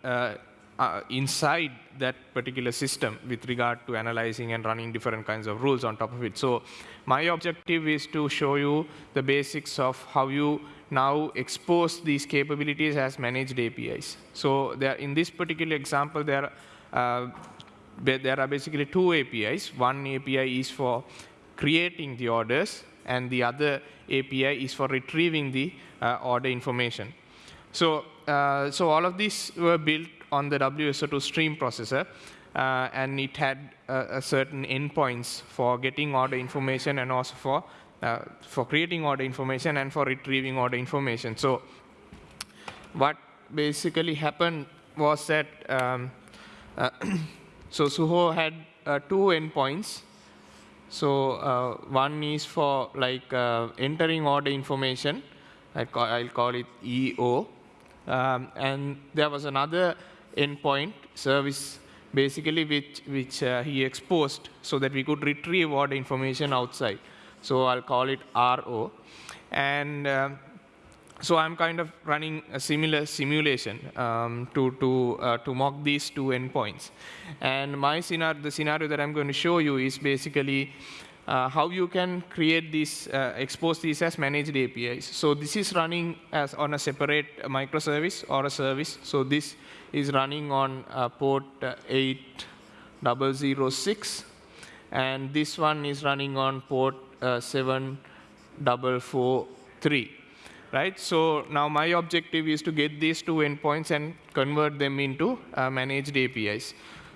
uh, inside that particular system with regard to analyzing and running different kinds of rules on top of it. So my objective is to show you the basics of how you now expose these capabilities as managed APIs. So in this particular example, there, uh, there are basically two APIs. One API is for creating the orders, and the other API is for retrieving the uh, order information. So, uh, so all of these were built on the WSO2 stream processor, uh, and it had uh, a certain endpoints for getting order information and also for uh, for creating order information and for retrieving order information. So, what basically happened was that um, uh, so Suho had uh, two endpoints. So one is for like entering order information. I will call it EO, um, and there was another endpoint service basically which, which uh, he exposed so that we could retrieve all the information outside. So I'll call it RO. And um, so I'm kind of running a similar simulation um, to, to, uh, to mock these two endpoints. And my scenario, the scenario that I'm going to show you is basically uh, how you can create these, uh, expose these as managed APIs. So this is running as on a separate microservice or a service. So this is running on uh, port 8006, and this one is running on port uh, 7443. Right? So now my objective is to get these two endpoints and convert them into uh, managed APIs.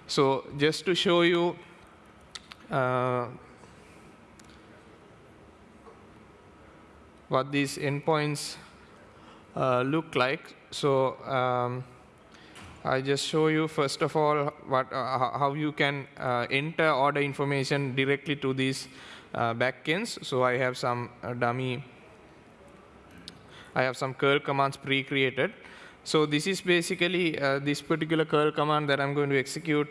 So just to show you uh, what these endpoints uh, look like. So um, I just show you first of all what, uh, how you can uh, enter order information directly to these uh, backends. So I have some uh, dummy, I have some curl commands pre-created. So this is basically uh, this particular curl command that I'm going to execute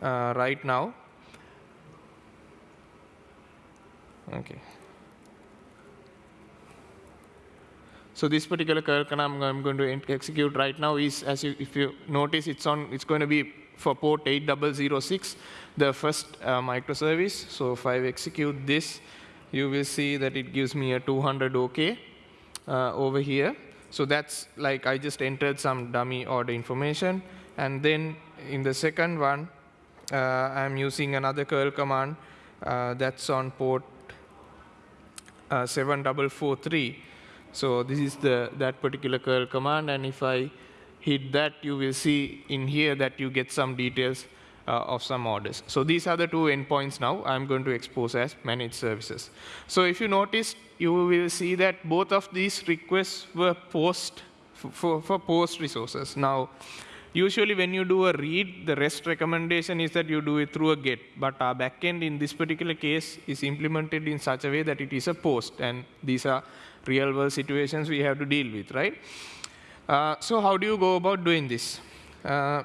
uh, right now. Okay. So this particular curl command I'm going to execute right now is, as you, if you notice, it's on. It's going to be for port 8006, the first uh, microservice. So if I execute this, you will see that it gives me a 200 OK uh, over here. So that's like I just entered some dummy order information. And then in the second one, uh, I'm using another curl command uh, that's on port uh, 7443. So this is the that particular curl command, and if I hit that, you will see in here that you get some details uh, of some orders. So these are the two endpoints now I'm going to expose as managed services. So if you notice, you will see that both of these requests were post for, for post resources. Now, Usually when you do a read, the REST recommendation is that you do it through a GET. But our backend in this particular case is implemented in such a way that it is a post. And these are real world situations we have to deal with, right? Uh, so how do you go about doing this? Uh,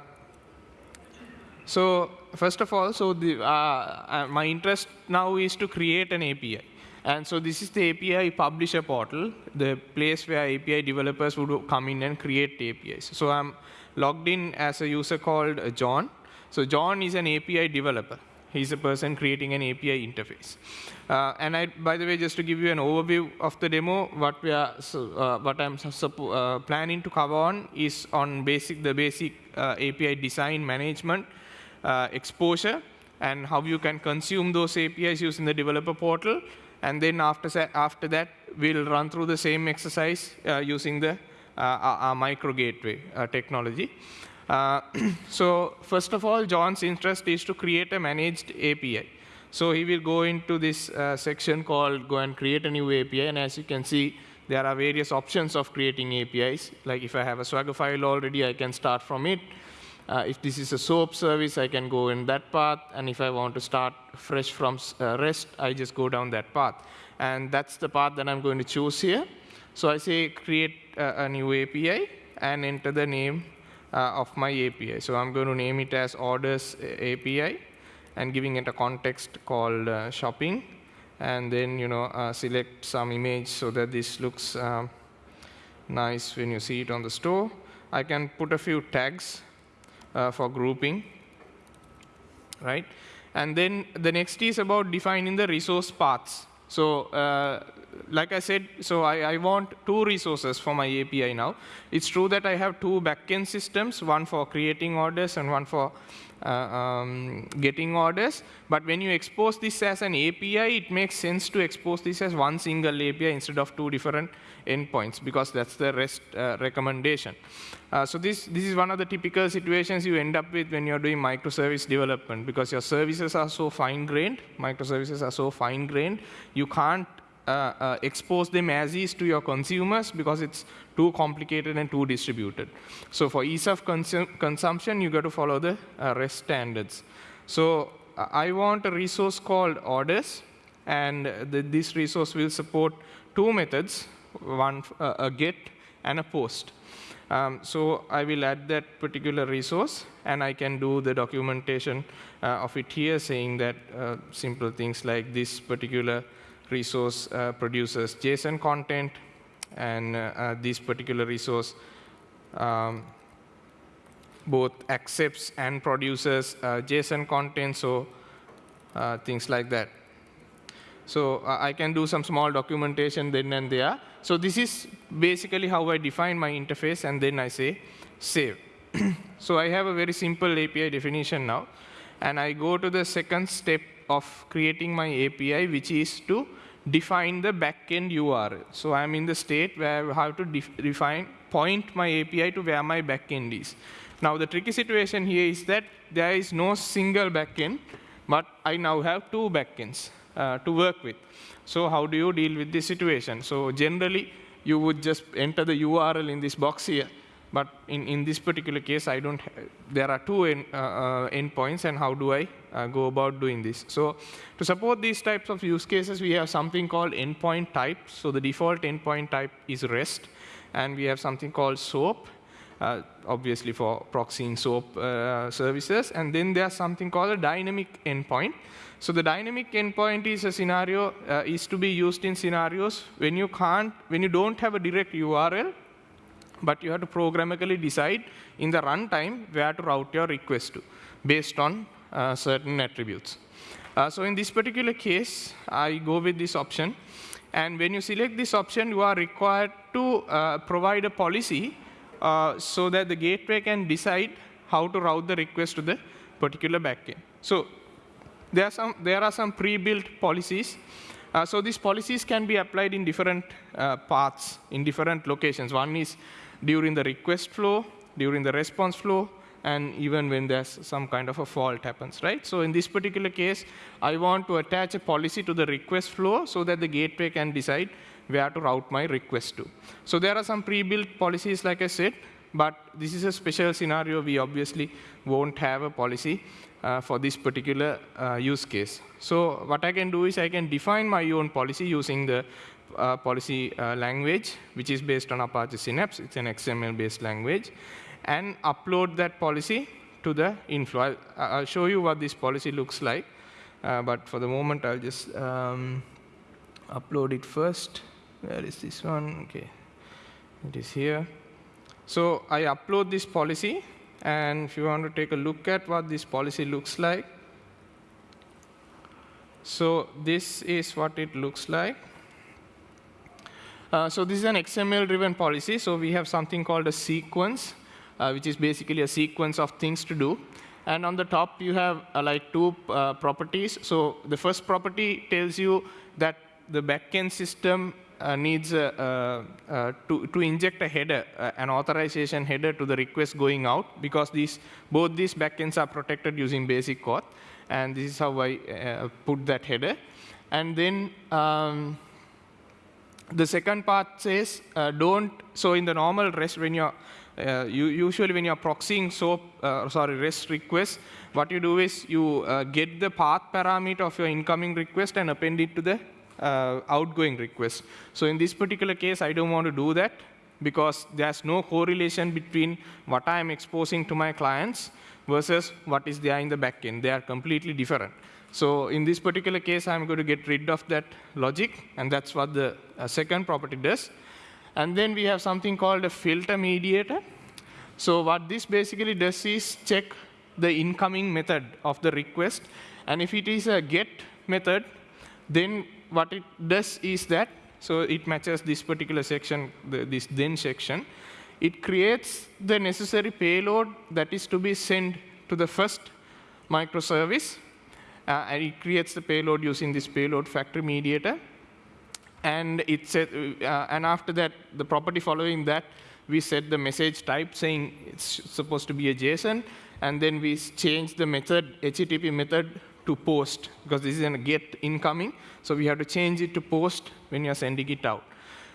so first of all, so the, uh, uh my interest now is to create an API. And so this is the API publisher portal, the place where API developers would come in and create APIs. So I'm logged in as a user called John. So John is an API developer. He's a person creating an API interface. Uh, and I, by the way, just to give you an overview of the demo, what we are, uh, what I'm uh, planning to cover on is on basic the basic uh, API design management, uh, exposure, and how you can consume those APIs using the developer portal. And then after, after that, we'll run through the same exercise uh, using the our, our micro gateway technology. Uh, so first of all, John's interest is to create a managed API. So he will go into this uh, section called go and create a new API. And as you can see, there are various options of creating APIs. Like if I have a Swagger file already, I can start from it. Uh, if this is a SOAP service, I can go in that path. And if I want to start fresh from uh, REST, I just go down that path. And that's the path that I'm going to choose here. So I say create a new API and enter the name uh, of my API. So I'm going to name it as orders API and giving it a context called uh, shopping. And then you know uh, select some image so that this looks um, nice when you see it on the store. I can put a few tags uh, for grouping, right? And then the next is about defining the resource paths. So uh, like I said, so I, I, want two resources for my API now. It's true that I have two backend systems, one for creating orders and one for uh, um, getting orders. But when you expose this as an API, it makes sense to expose this as one single API instead of two different endpoints, because that's the REST uh, recommendation. Uh, so this, this is one of the typical situations you end up with when you're doing microservice development, because your services are so fine-grained, microservices are so fine-grained, you can't uh, uh, expose them as is to your consumers because it's too complicated and too distributed. So for ease of consum consumption, you got to follow the uh, REST standards. So uh, I want a resource called orders, and the, this resource will support two methods, one uh, a get and a post. Um, so I will add that particular resource, and I can do the documentation uh, of it here, saying that simple things like this particular resource uh, produces JSON content, and uh, uh, this particular resource um, both accepts and produces JSON content, so things like that. So uh, I can do some small documentation then and there. So this is basically how I define my interface, and then I say save. so I have a very simple API definition now. And I go to the second step of creating my API, which is to define the backend URL. So I'm in the state where I have to define, point my API to where my backend is. Now the tricky situation here is that there is no single backend, but I now have two backends uh, to work with. So how do you deal with this situation? So generally, you would just enter the URL in this box here, but in, in this particular case, I don't. there are two end, uh, uh, endpoints, and how do I uh, go about doing this? So to support these types of use cases, we have something called endpoint type. So the default endpoint type is REST, and we have something called SOAP, uh, obviously for proxying SOAP uh, services. And then there's something called a dynamic endpoint. So the dynamic endpoint is a scenario uh, is to be used in scenarios when you can't, when you don't have a direct URL, but you have to programmatically decide in the runtime where to route your request to based on uh, certain attributes. Uh, so in this particular case, I go with this option. And when you select this option, you are required to uh, provide a policy uh, so that the gateway can decide how to route the request to the particular backend. So there are some, there are some pre-built policies uh, so these policies can be applied in different uh, paths, in different locations. One is during the request flow, during the response flow, and even when there's some kind of a fault happens, right? So in this particular case, I want to attach a policy to the request flow so that the gateway can decide where to route my request to. So there are some pre-built policies, like I said, but this is a special scenario. We obviously won't have a policy uh, for this particular uh, use case. So what I can do is I can define my own policy using the uh, policy uh, language, which is based on Apache Synapse. It's an XML-based language, and upload that policy to the inflow. I'll, I'll show you what this policy looks like, uh, but for the moment, I'll just um, upload it first. Where is this one? OK, it is here. So I upload this policy, and if you want to take a look at what this policy looks like, so this is what it looks like. Uh, so this is an XML-driven policy. So we have something called a sequence, uh, which is basically a sequence of things to do. And on the top, you have uh, like two uh, properties. So the first property tells you that the backend system uh, needs to, to inject a header, an authorization header to the request going out, because these, both these backends are protected using basic auth. And this is how I put that header. And then um, the second part says uh, don't, so in the normal REST, when you're, uh, you, usually when you're proxying SOAP, uh, sorry, REST request, what you do is you uh, get the path parameter of your incoming request and append it to the uh, outgoing request. So in this particular case, I don't want to do that because there's no correlation between what I'm exposing to my clients versus what is there in the backend. They are completely different. So in this particular case, I'm going to get rid of that logic, and that's what the uh, second property does. And then we have something called a filter mediator. So what this basically does is check the incoming method of the request. And if it is a get method, then what it does is that, so it matches this particular section, the, this then section. It creates the necessary payload that is to be sent to the first microservice uh, and it creates the payload using this payload factory mediator. And, it set, uh, and after that, the property following that, we set the message type saying it's supposed to be a JSON. And then we change the method, HTTP method, to post, because this is a get incoming. So we have to change it to post when you're sending it out.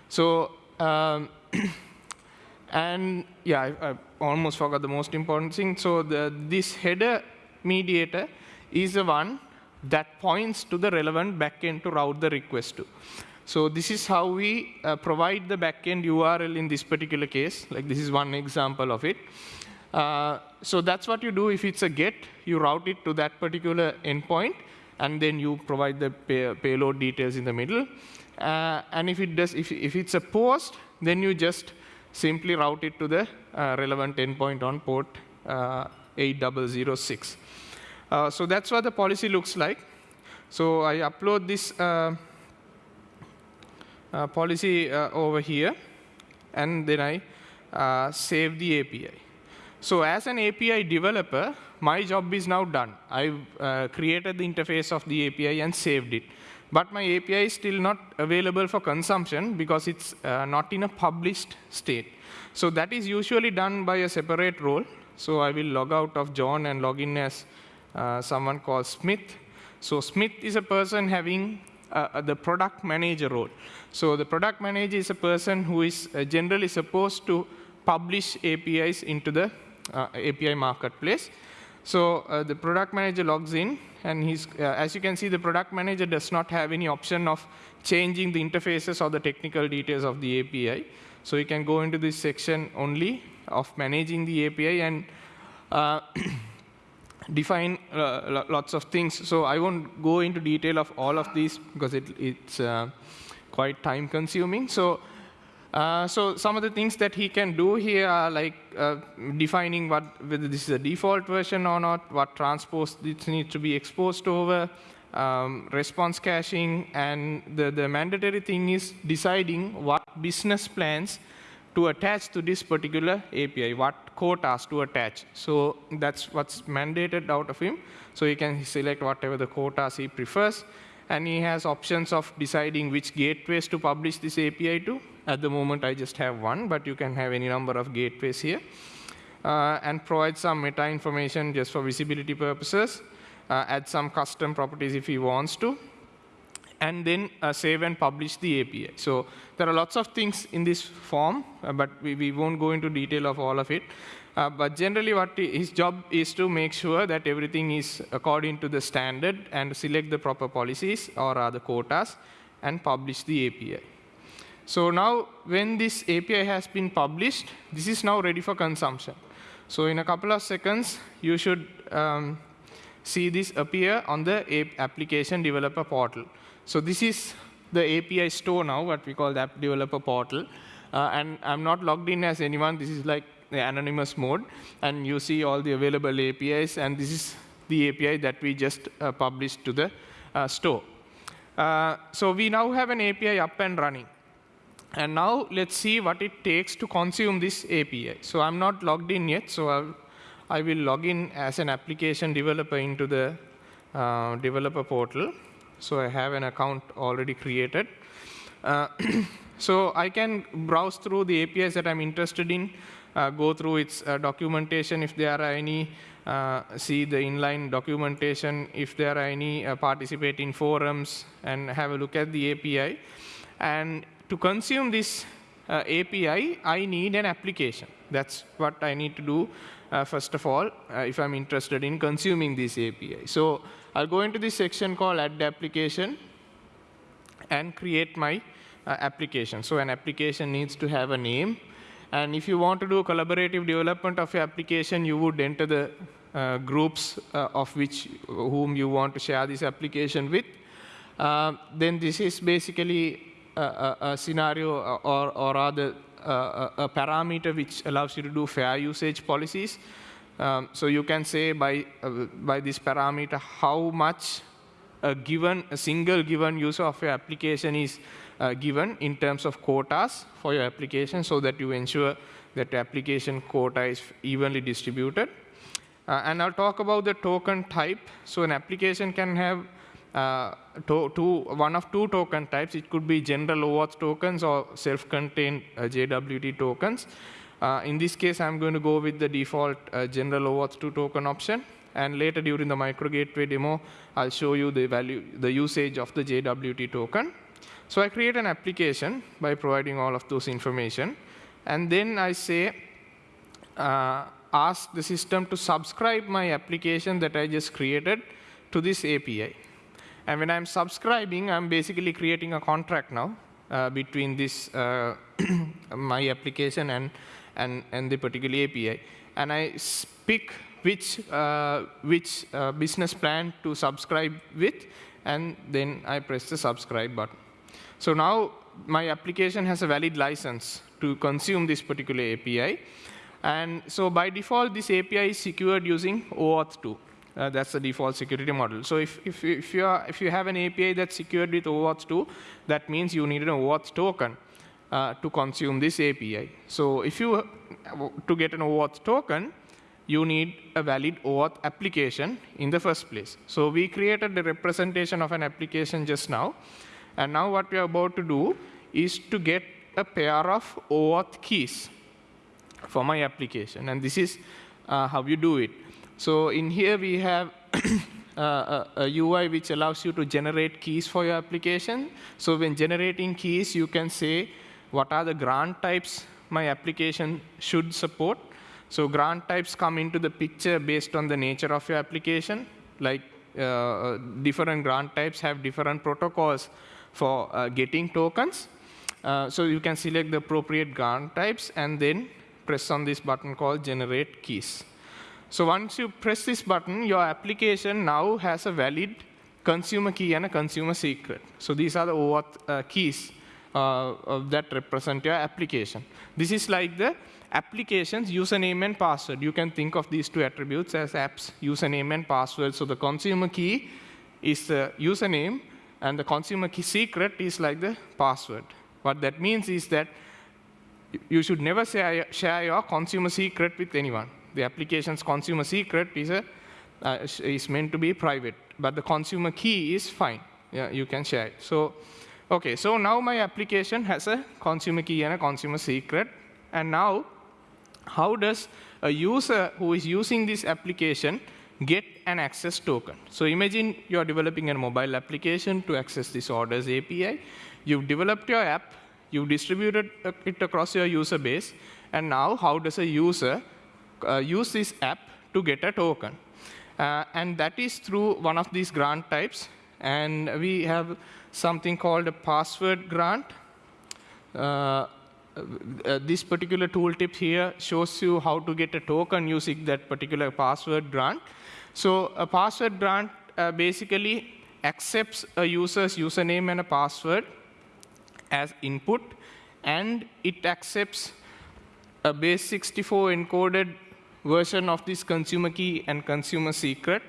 So, um, and yeah, I, I, almost forgot the most important thing. So the, this header mediator is the one that points to the relevant backend to route the request to. So this is how we uh, provide the backend URL in this particular case. Like this is one example of it. Uh, so that's what you do if it's a get. You route it to that particular endpoint, and then you provide the pay payload details in the middle. Uh, and if it does, if, if it's a post, then you just simply route it to the uh, relevant endpoint on port uh, 8006. Uh, so that's what the policy looks like. So I upload this uh, uh, policy uh, over here, and then I save the API. So as an API developer, my job is now done. I've uh, created the interface of the API and saved it. But my API is still not available for consumption because it's not in a published state. So that is usually done by a separate role. So I will log out of John and log in as uh, someone called Smith. So Smith is a person having uh, the product manager role. So the product manager is a person who is uh, generally supposed to publish APIs into the uh, API marketplace. So uh, the product manager logs in, and he's, uh, as you can see, the product manager does not have any option of changing the interfaces or the technical details of the API. So you can go into this section only of managing the API and define uh, lots of things. So I won't go into detail of all of these because it, it's uh, quite time consuming. So, uh, so some of the things that he can do here are like uh, defining what, whether this is a default version or not, what transports this needs to be exposed over, um, response caching, and the, the mandatory thing is deciding what business plans to attach to this particular API, what quotas to attach. So that's what's mandated out of him. So he can select whatever the quotas he prefers. And he has options of deciding which gateways to publish this API to. At the moment, I just have one, but you can have any number of gateways here. Uh, and provide some meta information just for visibility purposes. Uh, add some custom properties if he wants to and then uh, save and publish the API. So there are lots of things in this form, uh, but we, we won't go into detail of all of it. Uh, but generally, what his job is to make sure that everything is according to the standard and select the proper policies or other quotas and publish the API. So now, when this API has been published, this is now ready for consumption. So in a couple of seconds, you should um, see this appear on the application developer portal. So this is the API store now, what we call the app developer portal. Uh, and I'm not logged in as anyone. This is like the anonymous mode. And you see all the available APIs. And this is the API that we just uh, published to the uh, store. Uh, so we now have an API up and running. And now let's see what it takes to consume this API. So I'm not logged in yet, so I'll, I will log in as an application developer into the uh, developer portal. So I have an account already created. Uh, so I can browse through the APIs that I'm interested in, uh, go through its uh, documentation if there are any, uh, see the inline documentation if there are any, uh, participate in forums, and have a look at the API. And to consume this uh, API, I need an application. That's what I need to do, uh, first of all, uh, if I'm interested in consuming this API. So I'll go into this section called Add Application and create my uh, application. So an application needs to have a name. And if you want to do collaborative development of your application, you would enter the uh, groups uh, of which whom you want to share this application with. Then this is basically a, scenario or, or rather a, parameter which allows you to do fair usage policies. Um, so you can say by, uh, by this parameter how much a given, a single given user of your application is uh, given in terms of quotas for your application so that you ensure that application quota is evenly distributed. Uh, and I'll talk about the token type. So an application can have uh, to, two, one of two token types. It could be general OAuth tokens or self-contained uh, JWT tokens. Uh, in this case, I'm going to go with the default uh, general OAuth 2 token option. And later during the micro gateway demo, I'll show you the value, the usage of the JWT token. So I create an application by providing all of those information. And then I say, uh, ask the system to subscribe my application that I just created to this API. And when I'm subscribing, I'm basically creating a contract now uh, between this uh, my application and, and, and the particular API. And I pick which, uh, which uh, business plan to subscribe with, and then I press the subscribe button. So now my application has a valid license to consume this particular API. And so by default, this API is secured using OAuth 2. Uh, that's the default security model. So if, if, if, you are, if you have an API that's secured with OAuth 2, that means you need an OAuth token uh, to consume this API. So if you, to get an OAuth token, you need a valid OAuth application in the first place. So we created the representation of an application just now. And now what we are about to do is to get a pair of OAuth keys for my application. And this is uh, how you do it. So in here we have uh, a, a, UI which allows you to generate keys for your application. So when generating keys, you can say what are the grant types my application should support. So grant types come into the picture based on the nature of your application. Like uh, different grant types have different protocols for uh, getting tokens. Uh, so you can select the appropriate grant types and then press on this button called generate keys. So once you press this button, your application now has a valid consumer key and a consumer secret. So these are the OAuth uh, keys uh, that represent your application. This is like the application's username and password. You can think of these two attributes as apps username and password. So the consumer key is the username, and the consumer key secret is like the password. What that means is that you should never share your consumer secret with anyone the application's consumer secret is, a, uh, is meant to be private, but the consumer key is fine. Yeah, you can share it. So, okay, so now my application has a consumer key and a consumer secret. And now, how does a user who is using this application get an access token? So imagine you're developing a mobile application to access this orders API. You've developed your app, you've distributed it across your user base, and now how does a user uh, use this app to get a token. Uh, and that is through one of these grant types. And we have something called a password grant. Uh, uh, this particular tooltip here shows you how to get a token using that particular password grant. So a password grant uh, basically accepts a user's username and a password as input, and it accepts a base 64 encoded version of this consumer key and consumer secret,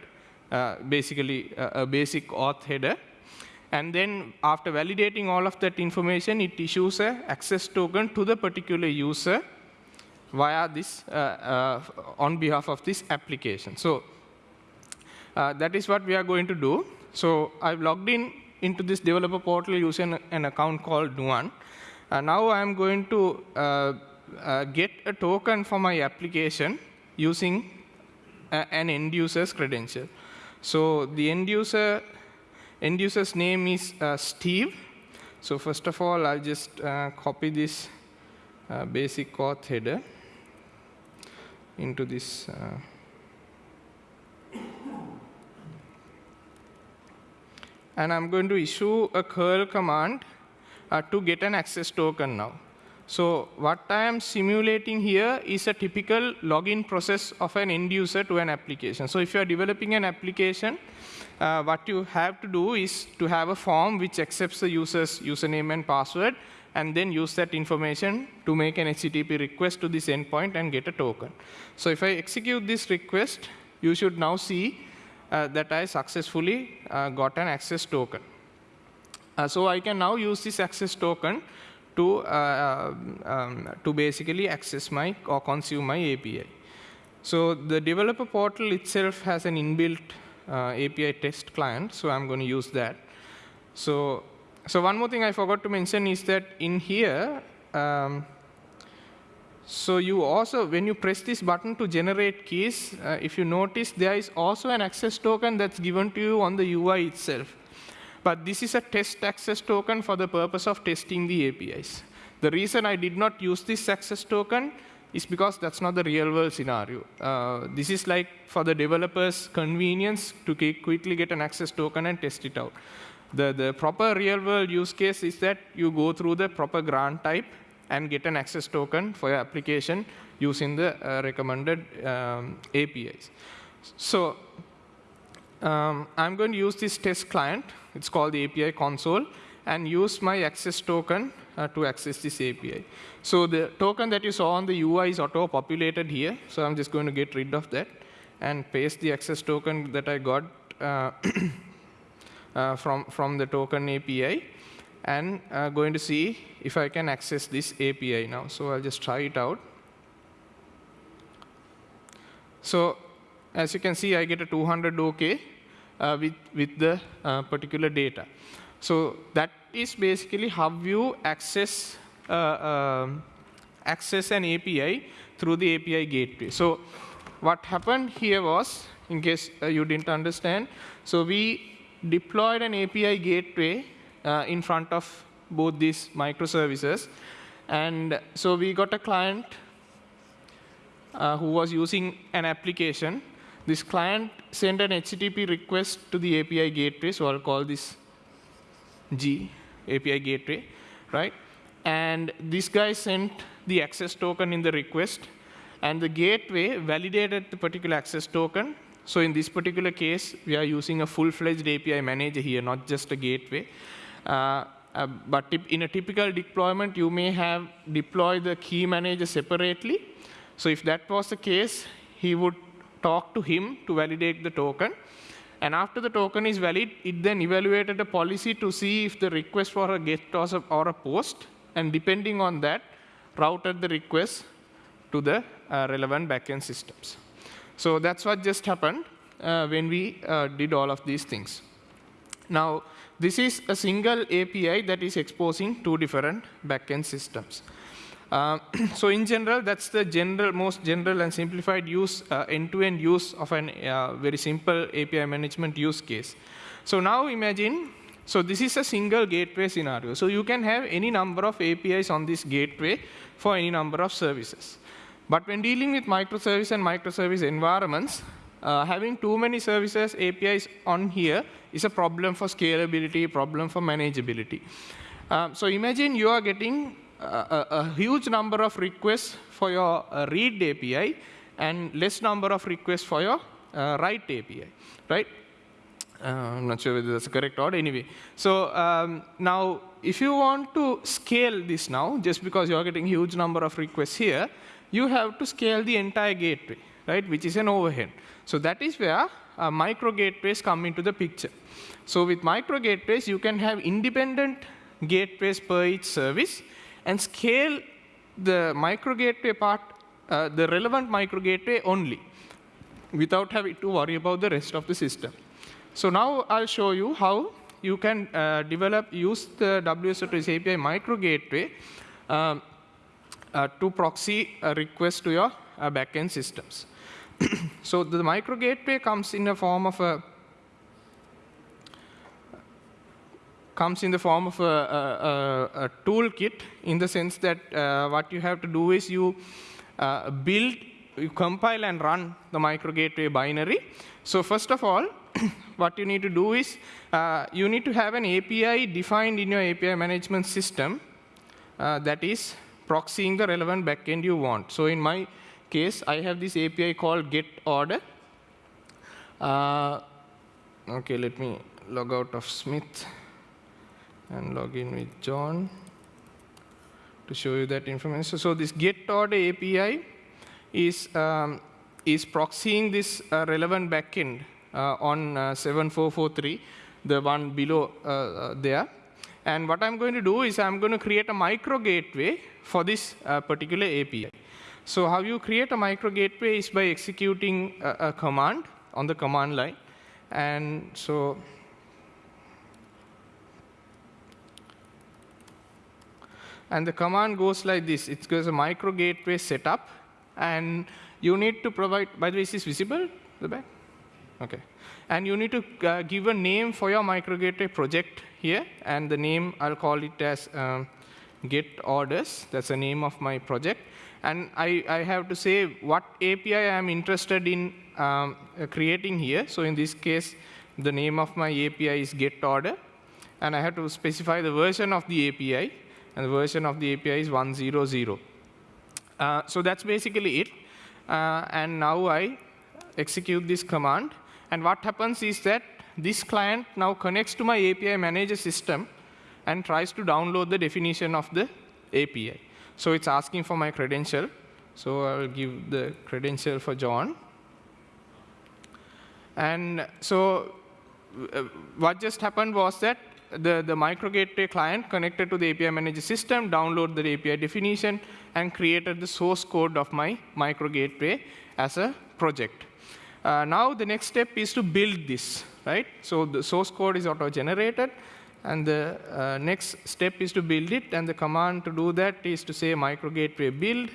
uh, basically a, a basic auth header. And then after validating all of that information, it issues a access token to the particular user via this uh, uh, on behalf of this application. So uh, that is what we are going to do. So I've logged in into this developer portal using an account called Nuwan. Uh, now I'm going to uh, uh, get a token for my application using an end user's credential. So the end user end user's name is uh, Steve. So first of all, I'll just uh, copy this uh, basic auth header into this and I'm going to issue a curl command uh, to get an access token now. So what I am simulating here is a typical login process of an end user to an application. So if you are developing an application, uh, what you have to do is to have a form which accepts the user's username and password, and then use that information to make an HTTP request to this endpoint and get a token. So if I execute this request, you should now see uh, that I successfully uh, got an access token. Uh, so I can now use this access token to, um, to basically access my or consume my API. So the developer portal itself has an inbuilt uh, API test client, so I'm going to use that. So, so one more thing I forgot to mention is that in here, um, so you also, when you press this button to generate keys, uh, if you notice, there is also an access token that's given to you on the UI itself. But this is a test access token for the purpose of testing the APIs. The reason I did not use this access token is because that's not the real world scenario. Uh, this is like for the developer's convenience to quickly get an access token and test it out. The, the proper real world use case is that you go through the proper grant type and get an access token for your application using the uh, recommended um, APIs. So um, I'm going to use this test client. It's called the API console, and use my access token uh, to access this API. So the token that you saw on the UI is auto-populated here. So I'm just going to get rid of that and paste the access token that I got uh, uh, from, from the token API and uh, going to see if I can access this API now. So I'll just try it out. So as you can see, I get a 200 OK with, with the uh, particular data. So that is basically how you access, uh, um, access an API through the API gateway. So what happened here was, in case uh, you didn't understand, so we deployed an API gateway uh, in front of both these microservices. And so we got a client uh, who was using an application. This client sent an HTTP request to the API gateway, so I'll call this G, API gateway, right? And this guy sent the access token in the request, and the gateway validated the particular access token. So in this particular case, we are using a full-fledged API manager here, not just a gateway. Uh, uh, but in a typical deployment, you may have deployed the key manager separately. So if that was the case, he would talk to him to validate the token. And after the token is valid, it then evaluated a policy to see if the request for a get or a post, and depending on that, routed the request to the uh, relevant backend systems. So that's what just happened uh, when we uh, did all of these things. Now, this is a single API that is exposing two different backend systems. Uh, so in general, that's the general, most general and simplified use, uh, end-to-end uh, -end use of a uh, very simple API management use case. So now imagine, so this is a single gateway scenario. So you can have any number of APIs on this gateway for any number of services. But when dealing with microservice and microservice environments, uh, having too many services, APIs on here is a problem for scalability, problem for manageability. Um, so imagine you are getting a, a, huge number of requests for your uh, read API and less number of requests for your uh, write API, right? Uh, I'm not sure whether that's correct order. Anyway, so um, now if you want to scale this now, just because you're getting huge number of requests here, you have to scale the entire gateway, right? Which is an overhead. So that is where uh, micro gateways come into the picture. So with micro gateways, you can have independent gateways per each service and scale the micro gateway part uh, the relevant micro gateway only without having to worry about the rest of the system. So now I'll show you how you can uh, develop, use the WSO2 API micro gateway um, uh, to proxy a request to your uh, backend systems. so the micro gateway comes in the form of a comes in the form of a, a, a toolkit in the sense that uh, what you have to do is you uh, build, you compile and run the micro gateway binary. So first of all, what you need to do is uh, you need to have an API defined in your API management system uh, that is proxying the relevant backend you want. So in my case, I have this API called get order. Uh, okay, let me log out of Smith and log in with John to show you that information. So, this get order API is, um, is proxying this uh, relevant backend uh, on uh, 7443, the one below uh, uh, there. And what I'm going to do is I'm going to create a micro gateway for this uh, particular API. So how you create a micro gateway is by executing a, a command on the command line. And so and the command goes like this. It goes a micro gateway setup, and you need to provide, by the way, is this visible, the back? Okay. And you need to uh, give a name for your micro gateway project here, and the name, I'll call it as um, get orders. That's the name of my project. And I, I have to say what API I'm interested in um, uh, creating here. So in this case, the name of my API is get order. And I have to specify the version of the API and the version of the API is 100. Uh, so that's basically it. Uh, and now I execute this command. And what happens is that this client now connects to my API manager system and tries to download the definition of the API. So it's asking for my credential. So I'll give the credential for John. And so uh, what just happened was that the, the micro gateway client connected to the API manager system, download the API definition, and created the source code of my micro gateway as a project. Uh, now the next step is to build this, right? So the source code is auto-generated, and the uh, next step is to build it, and the command to do that is to say micro gateway build,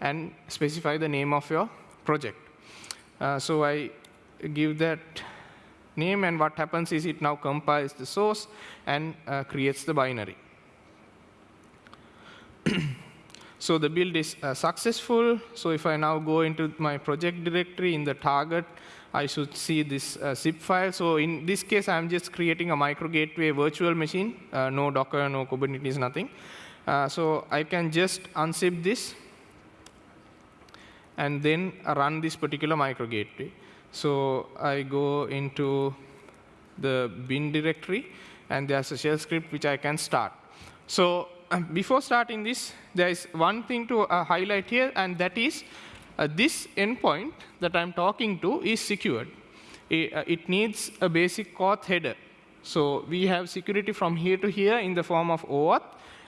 and specify the name of your project. Uh, so I give that name, and what happens is it now compiles the source and uh, creates the binary. so the build is uh, successful. So if I now go into my project directory in the target, I should see this uh, zip file. So in this case, I'm just creating a micro gateway virtual machine, uh, no Docker, no Kubernetes, nothing. Uh, so I can just unzip this and then run this particular micro gateway. So I go into the bin directory, and there's a shell script which I can start. So um, before starting this, there is one thing to uh, highlight here, and that is uh, this endpoint that I'm talking to is secured. It, uh, it needs a basic auth header. So we have security from here to here in the form of OAuth,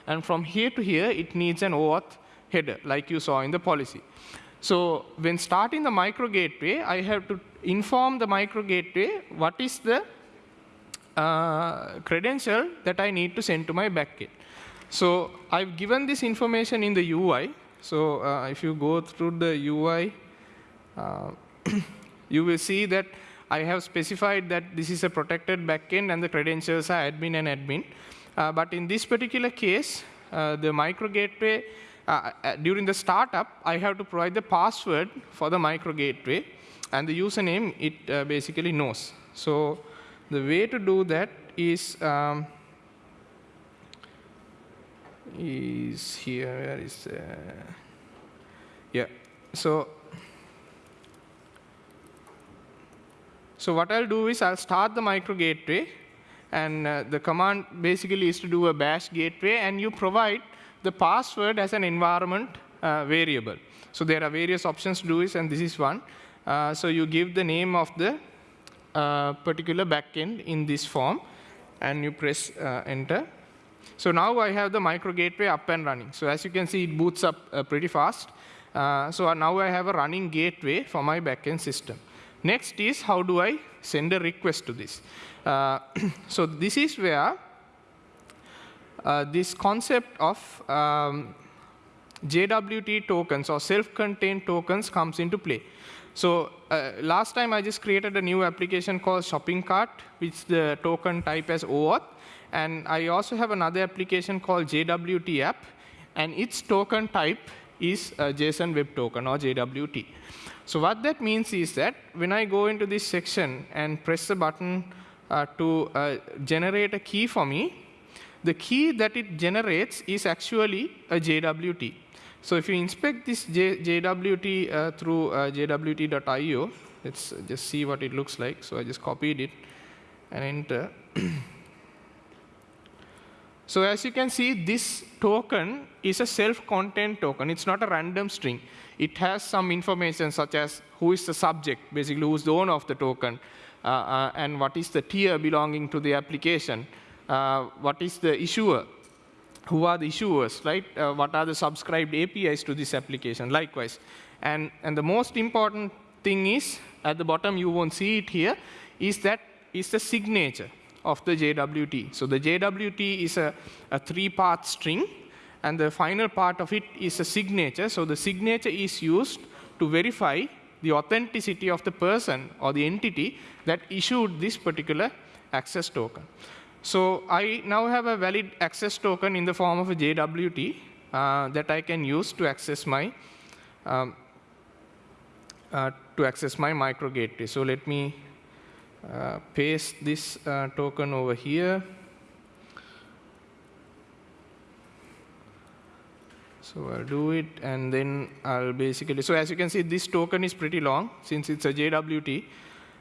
and from here to here, it needs an OAuth header, like you saw in the policy. So when starting the micro gateway, I have to inform the micro gateway what is the uh, credential that I need to send to my backend. So I've given this information in the UI. So uh, if you go through the UI, uh, you will see that I have specified that this is a protected backend and the credentials are admin and admin. Uh, but in this particular case, uh, the micro gateway, uh, during the startup, I have to provide the password for the micro gateway and the username it uh, basically knows. So the way to do that is um, is here. Where is uh, yeah? So so what I'll do is I'll start the micro gateway, and uh, the command basically is to do a bash gateway, and you provide the password as an environment uh, variable. So there are various options to do this, and this is one. Uh, so you give the name of the uh, particular backend in this form, and you press uh, enter. So now I have the micro gateway up and running. So as you can see, it boots up uh, pretty fast. Uh, so now I have a running gateway for my backend system. Next is how do I send a request to this? So this is where this concept of um, JWT tokens or self-contained tokens comes into play. So uh, last time I just created a new application called Shopping Cart, which the token type as OAuth. And I also have another application called JWT app, and its token type is JSON Web Token or JWT. So what that means is that when I go into this section and press the button uh, to uh, generate a key for me, the key that it generates is actually a JWT. So if you inspect this J JWT uh, through uh, jwt.io, let's just see what it looks like. So I just copied it and enter. so as you can see, this token is a self-contained token. It's not a random string. It has some information such as who is the subject, basically who's the owner of the token, uh, uh and what is the tier belonging to the application, uh, what is the issuer, who are the issuers, right? Uh, what are the subscribed APIs to this application, likewise. And, and the most important thing is, at the bottom, you won't see it here, is that is the signature of the JWT. So the JWT is a, a three-part string, and the final part of it is a signature. So the signature is used to verify the authenticity of the person or the entity that issued this particular access token. So I now have a valid access token in the form of a JWT uh, that I can use to access my um, uh, to access my micro gateway. So let me uh, paste this uh, token over here. So I'll do it, and then I'll basically, so as you can see, this token is pretty long since it's a JWT.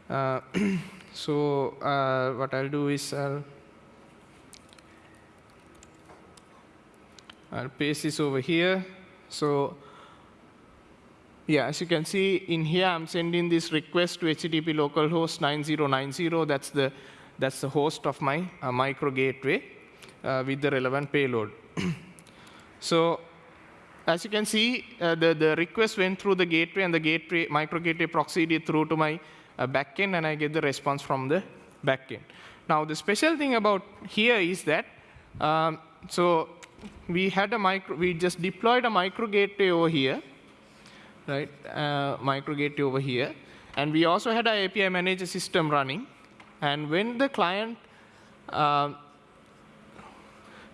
Uh, so uh, what I'll do is I'll I'll paste this over here. So yeah, as you can see in here, I'm sending this request to HTTP localhost 9090. That's the, that's the host of my uh, micro gateway uh, with the relevant payload. so as you can see, uh, the, the request went through the gateway, and the gateway micro gateway proxied it through to my uh, backend, and I get the response from the backend. Now, the special thing about here is that, um, so we had a micro, we just deployed a micro gateway over here, right? Uh, micro gateway over here. And we also had our API manager system running. And when the client uh,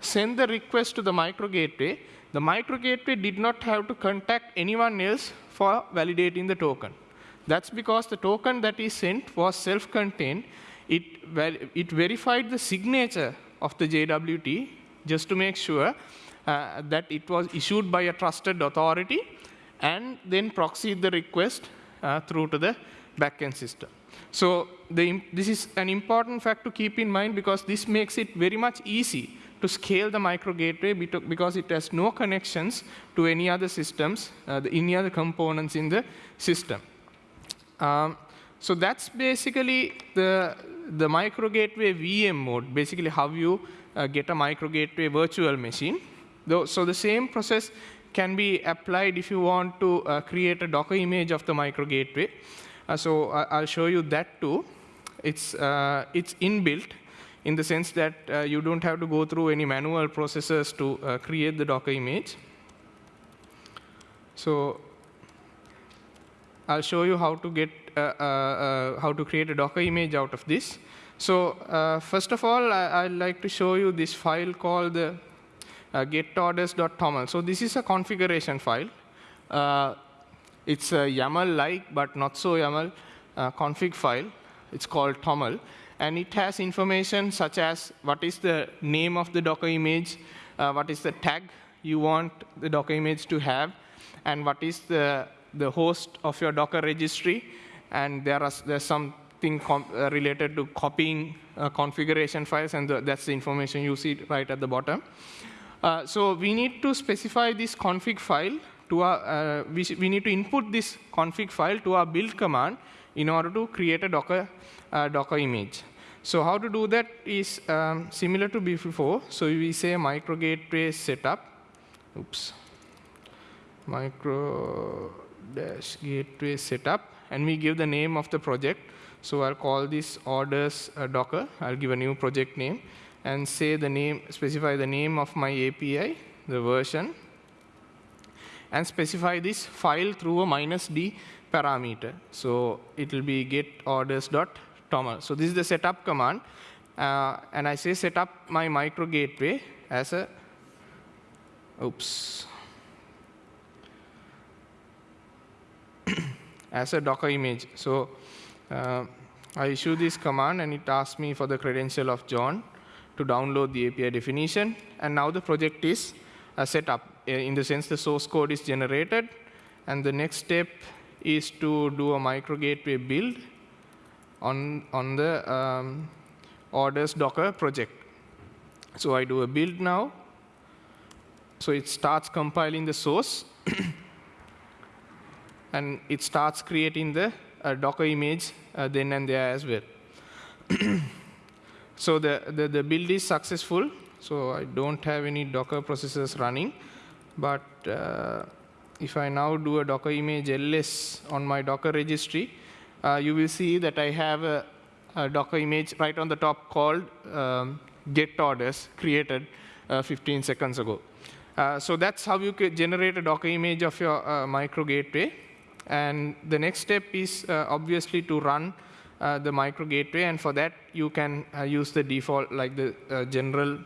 sent the request to the micro gateway, the micro gateway did not have to contact anyone else for validating the token. That's because the token that is sent was self-contained. It, ver it verified the signature of the JWT just to make sure uh, that it was issued by a trusted authority and then proxy the request uh, through to the backend system. So the, this is an important fact to keep in mind because this makes it very much easy to scale the micro gateway because it has no connections to any other systems, uh, the, any other components in the system. Um, so that's basically the, the micro gateway VM mode, basically how you uh, get a micro gateway virtual machine. So the same process can be applied if you want to uh, create a Docker image of the micro gateway. Uh, so I'll show you that too. It's, uh, it's inbuilt in the sense that uh, you don't have to go through any manual processes to uh, create the Docker image. So I'll show you how to get uh, how to create a Docker image out of this. So uh, first of all, I, would like to show you this file called the uh, getorders.toml. So this is a configuration file. Uh, it's a YAML-like, but not so YAML uh, config file. It's called toml. And it has information such as what is the name of the Docker image, uh, what is the tag you want the Docker image to have, and what is the, the host of your Docker registry. And there are, there's some thing uh, related to copying uh, configuration files, and the, that's the information you see right at the bottom. Uh, so we need to specify this config file to our, uh, we, we, need to input this config file to our build command in order to create a Docker, uh, Docker image. So how to do that is um, similar to before. So we say micro gateway setup. Oops. micro dash gateway setup, and we give the name of the project. So I'll call this orders uh, Docker. I'll give a new project name and say the name, specify the name of my API, the version, and specify this file through a minus d parameter. So it will be get orders dot toml. So this is the setup command, uh, and I say set up my micro gateway as a oops as a Docker image. So uh, I issue this command, and it asks me for the credential of John to download the API definition. And now the project is uh, set up. In the sense, the source code is generated. And the next step is to do a micro gateway build on, on the um, orders Docker project. So I do a build now. So it starts compiling the source. and it starts creating the uh, Docker image uh, then and there as well. so the, the, the, build is successful. So I don't have any Docker processes running. But uh, if I now do a Docker image ls on my Docker registry, uh, you will see that I have a, a, Docker image right on the top called um, get orders created uh, 15 seconds ago. Uh, so that's how you generate a Docker image of your micro gateway. And the next step is uh, obviously to run uh, the micro gateway. And for that, you can uh, use the default, like the uh, general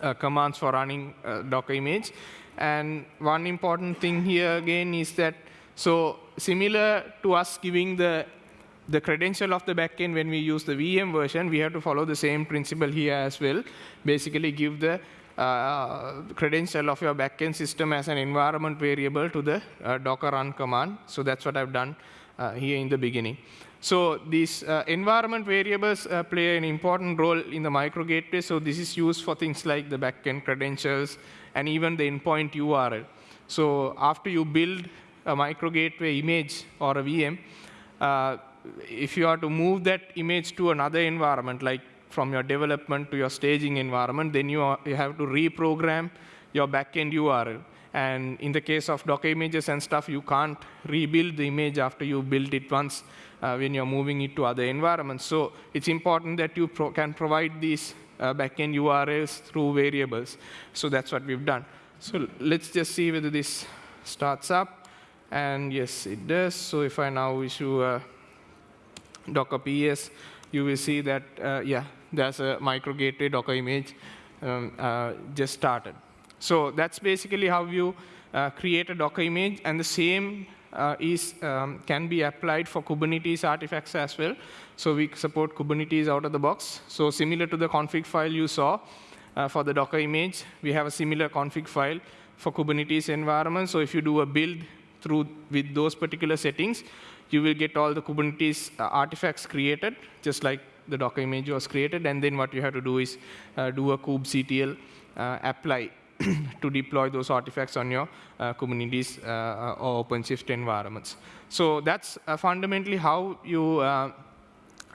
uh, commands for running Docker image. And one important thing here again is that, so similar to us giving the the credential of the backend when we use the VM version, we have to follow the same principle here as well. Basically give the uh, credential of your backend system as an environment variable to the uh, Docker run command. So that's what I've done uh, here in the beginning. So these uh, environment variables uh, play an important role in the micro gateway. So this is used for things like the backend credentials and even the endpoint URL. So after you build a micro gateway image or a VM, uh, if you are to move that image to another environment, like from your development to your staging environment, then you, are, you have to reprogram your backend URL. And in the case of Docker images and stuff, you can't rebuild the image after you built it once uh, when you're moving it to other environments. So it's important that you pro can provide these uh, backend URLs through variables. So that's what we've done. So let's just see whether this starts up. And yes, it does. So if I now issue a Docker PS, you will see that, uh, yeah, there's a micro gateway Docker image um, uh, just started. So that's basically how you uh, create a Docker image, and the same uh, is um, can be applied for Kubernetes artifacts as well. So we support Kubernetes out of the box. So similar to the config file you saw uh, for the Docker image, we have a similar config file for Kubernetes environment. So if you do a build through with those particular settings, you will get all the Kubernetes uh, artifacts created, just like the Docker image was created. And then what you have to do is uh, do a kubectl uh, apply to deploy those artifacts on your uh, Kubernetes uh, or OpenShift environments. So that's fundamentally how you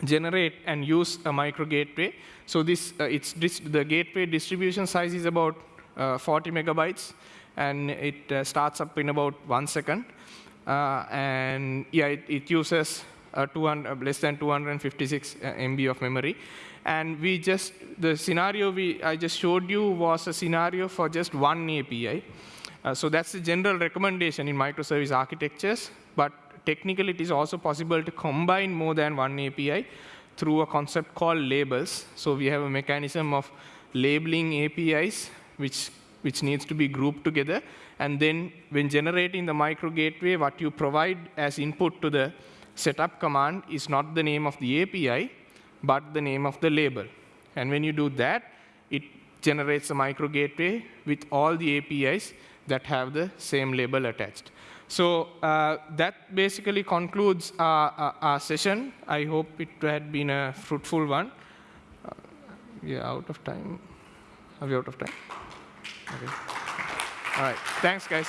generate and use a micro gateway. So this, it's the gateway distribution size is about 40 megabytes, and it starts up in about one second. Uh, and yeah, it, it uses uh, 200, less than 256 uh, MB of memory. And we just, the scenario we, I just showed you was a scenario for just one API. Uh, so that's the general recommendation in microservice architectures. But technically, it is also possible to combine more than one API through a concept called labels. So we have a mechanism of labeling APIs, which, which needs to be grouped together. And then when generating the micro gateway, what you provide as input to the setup command is not the name of the API, but the name of the label. And when you do that, it generates a micro gateway with all the APIs that have the same label attached. So uh, that basically concludes our, our, our, session. I hope it had been a fruitful one. Uh, are out of time. Are we out of time? Okay. All right. Thanks, guys.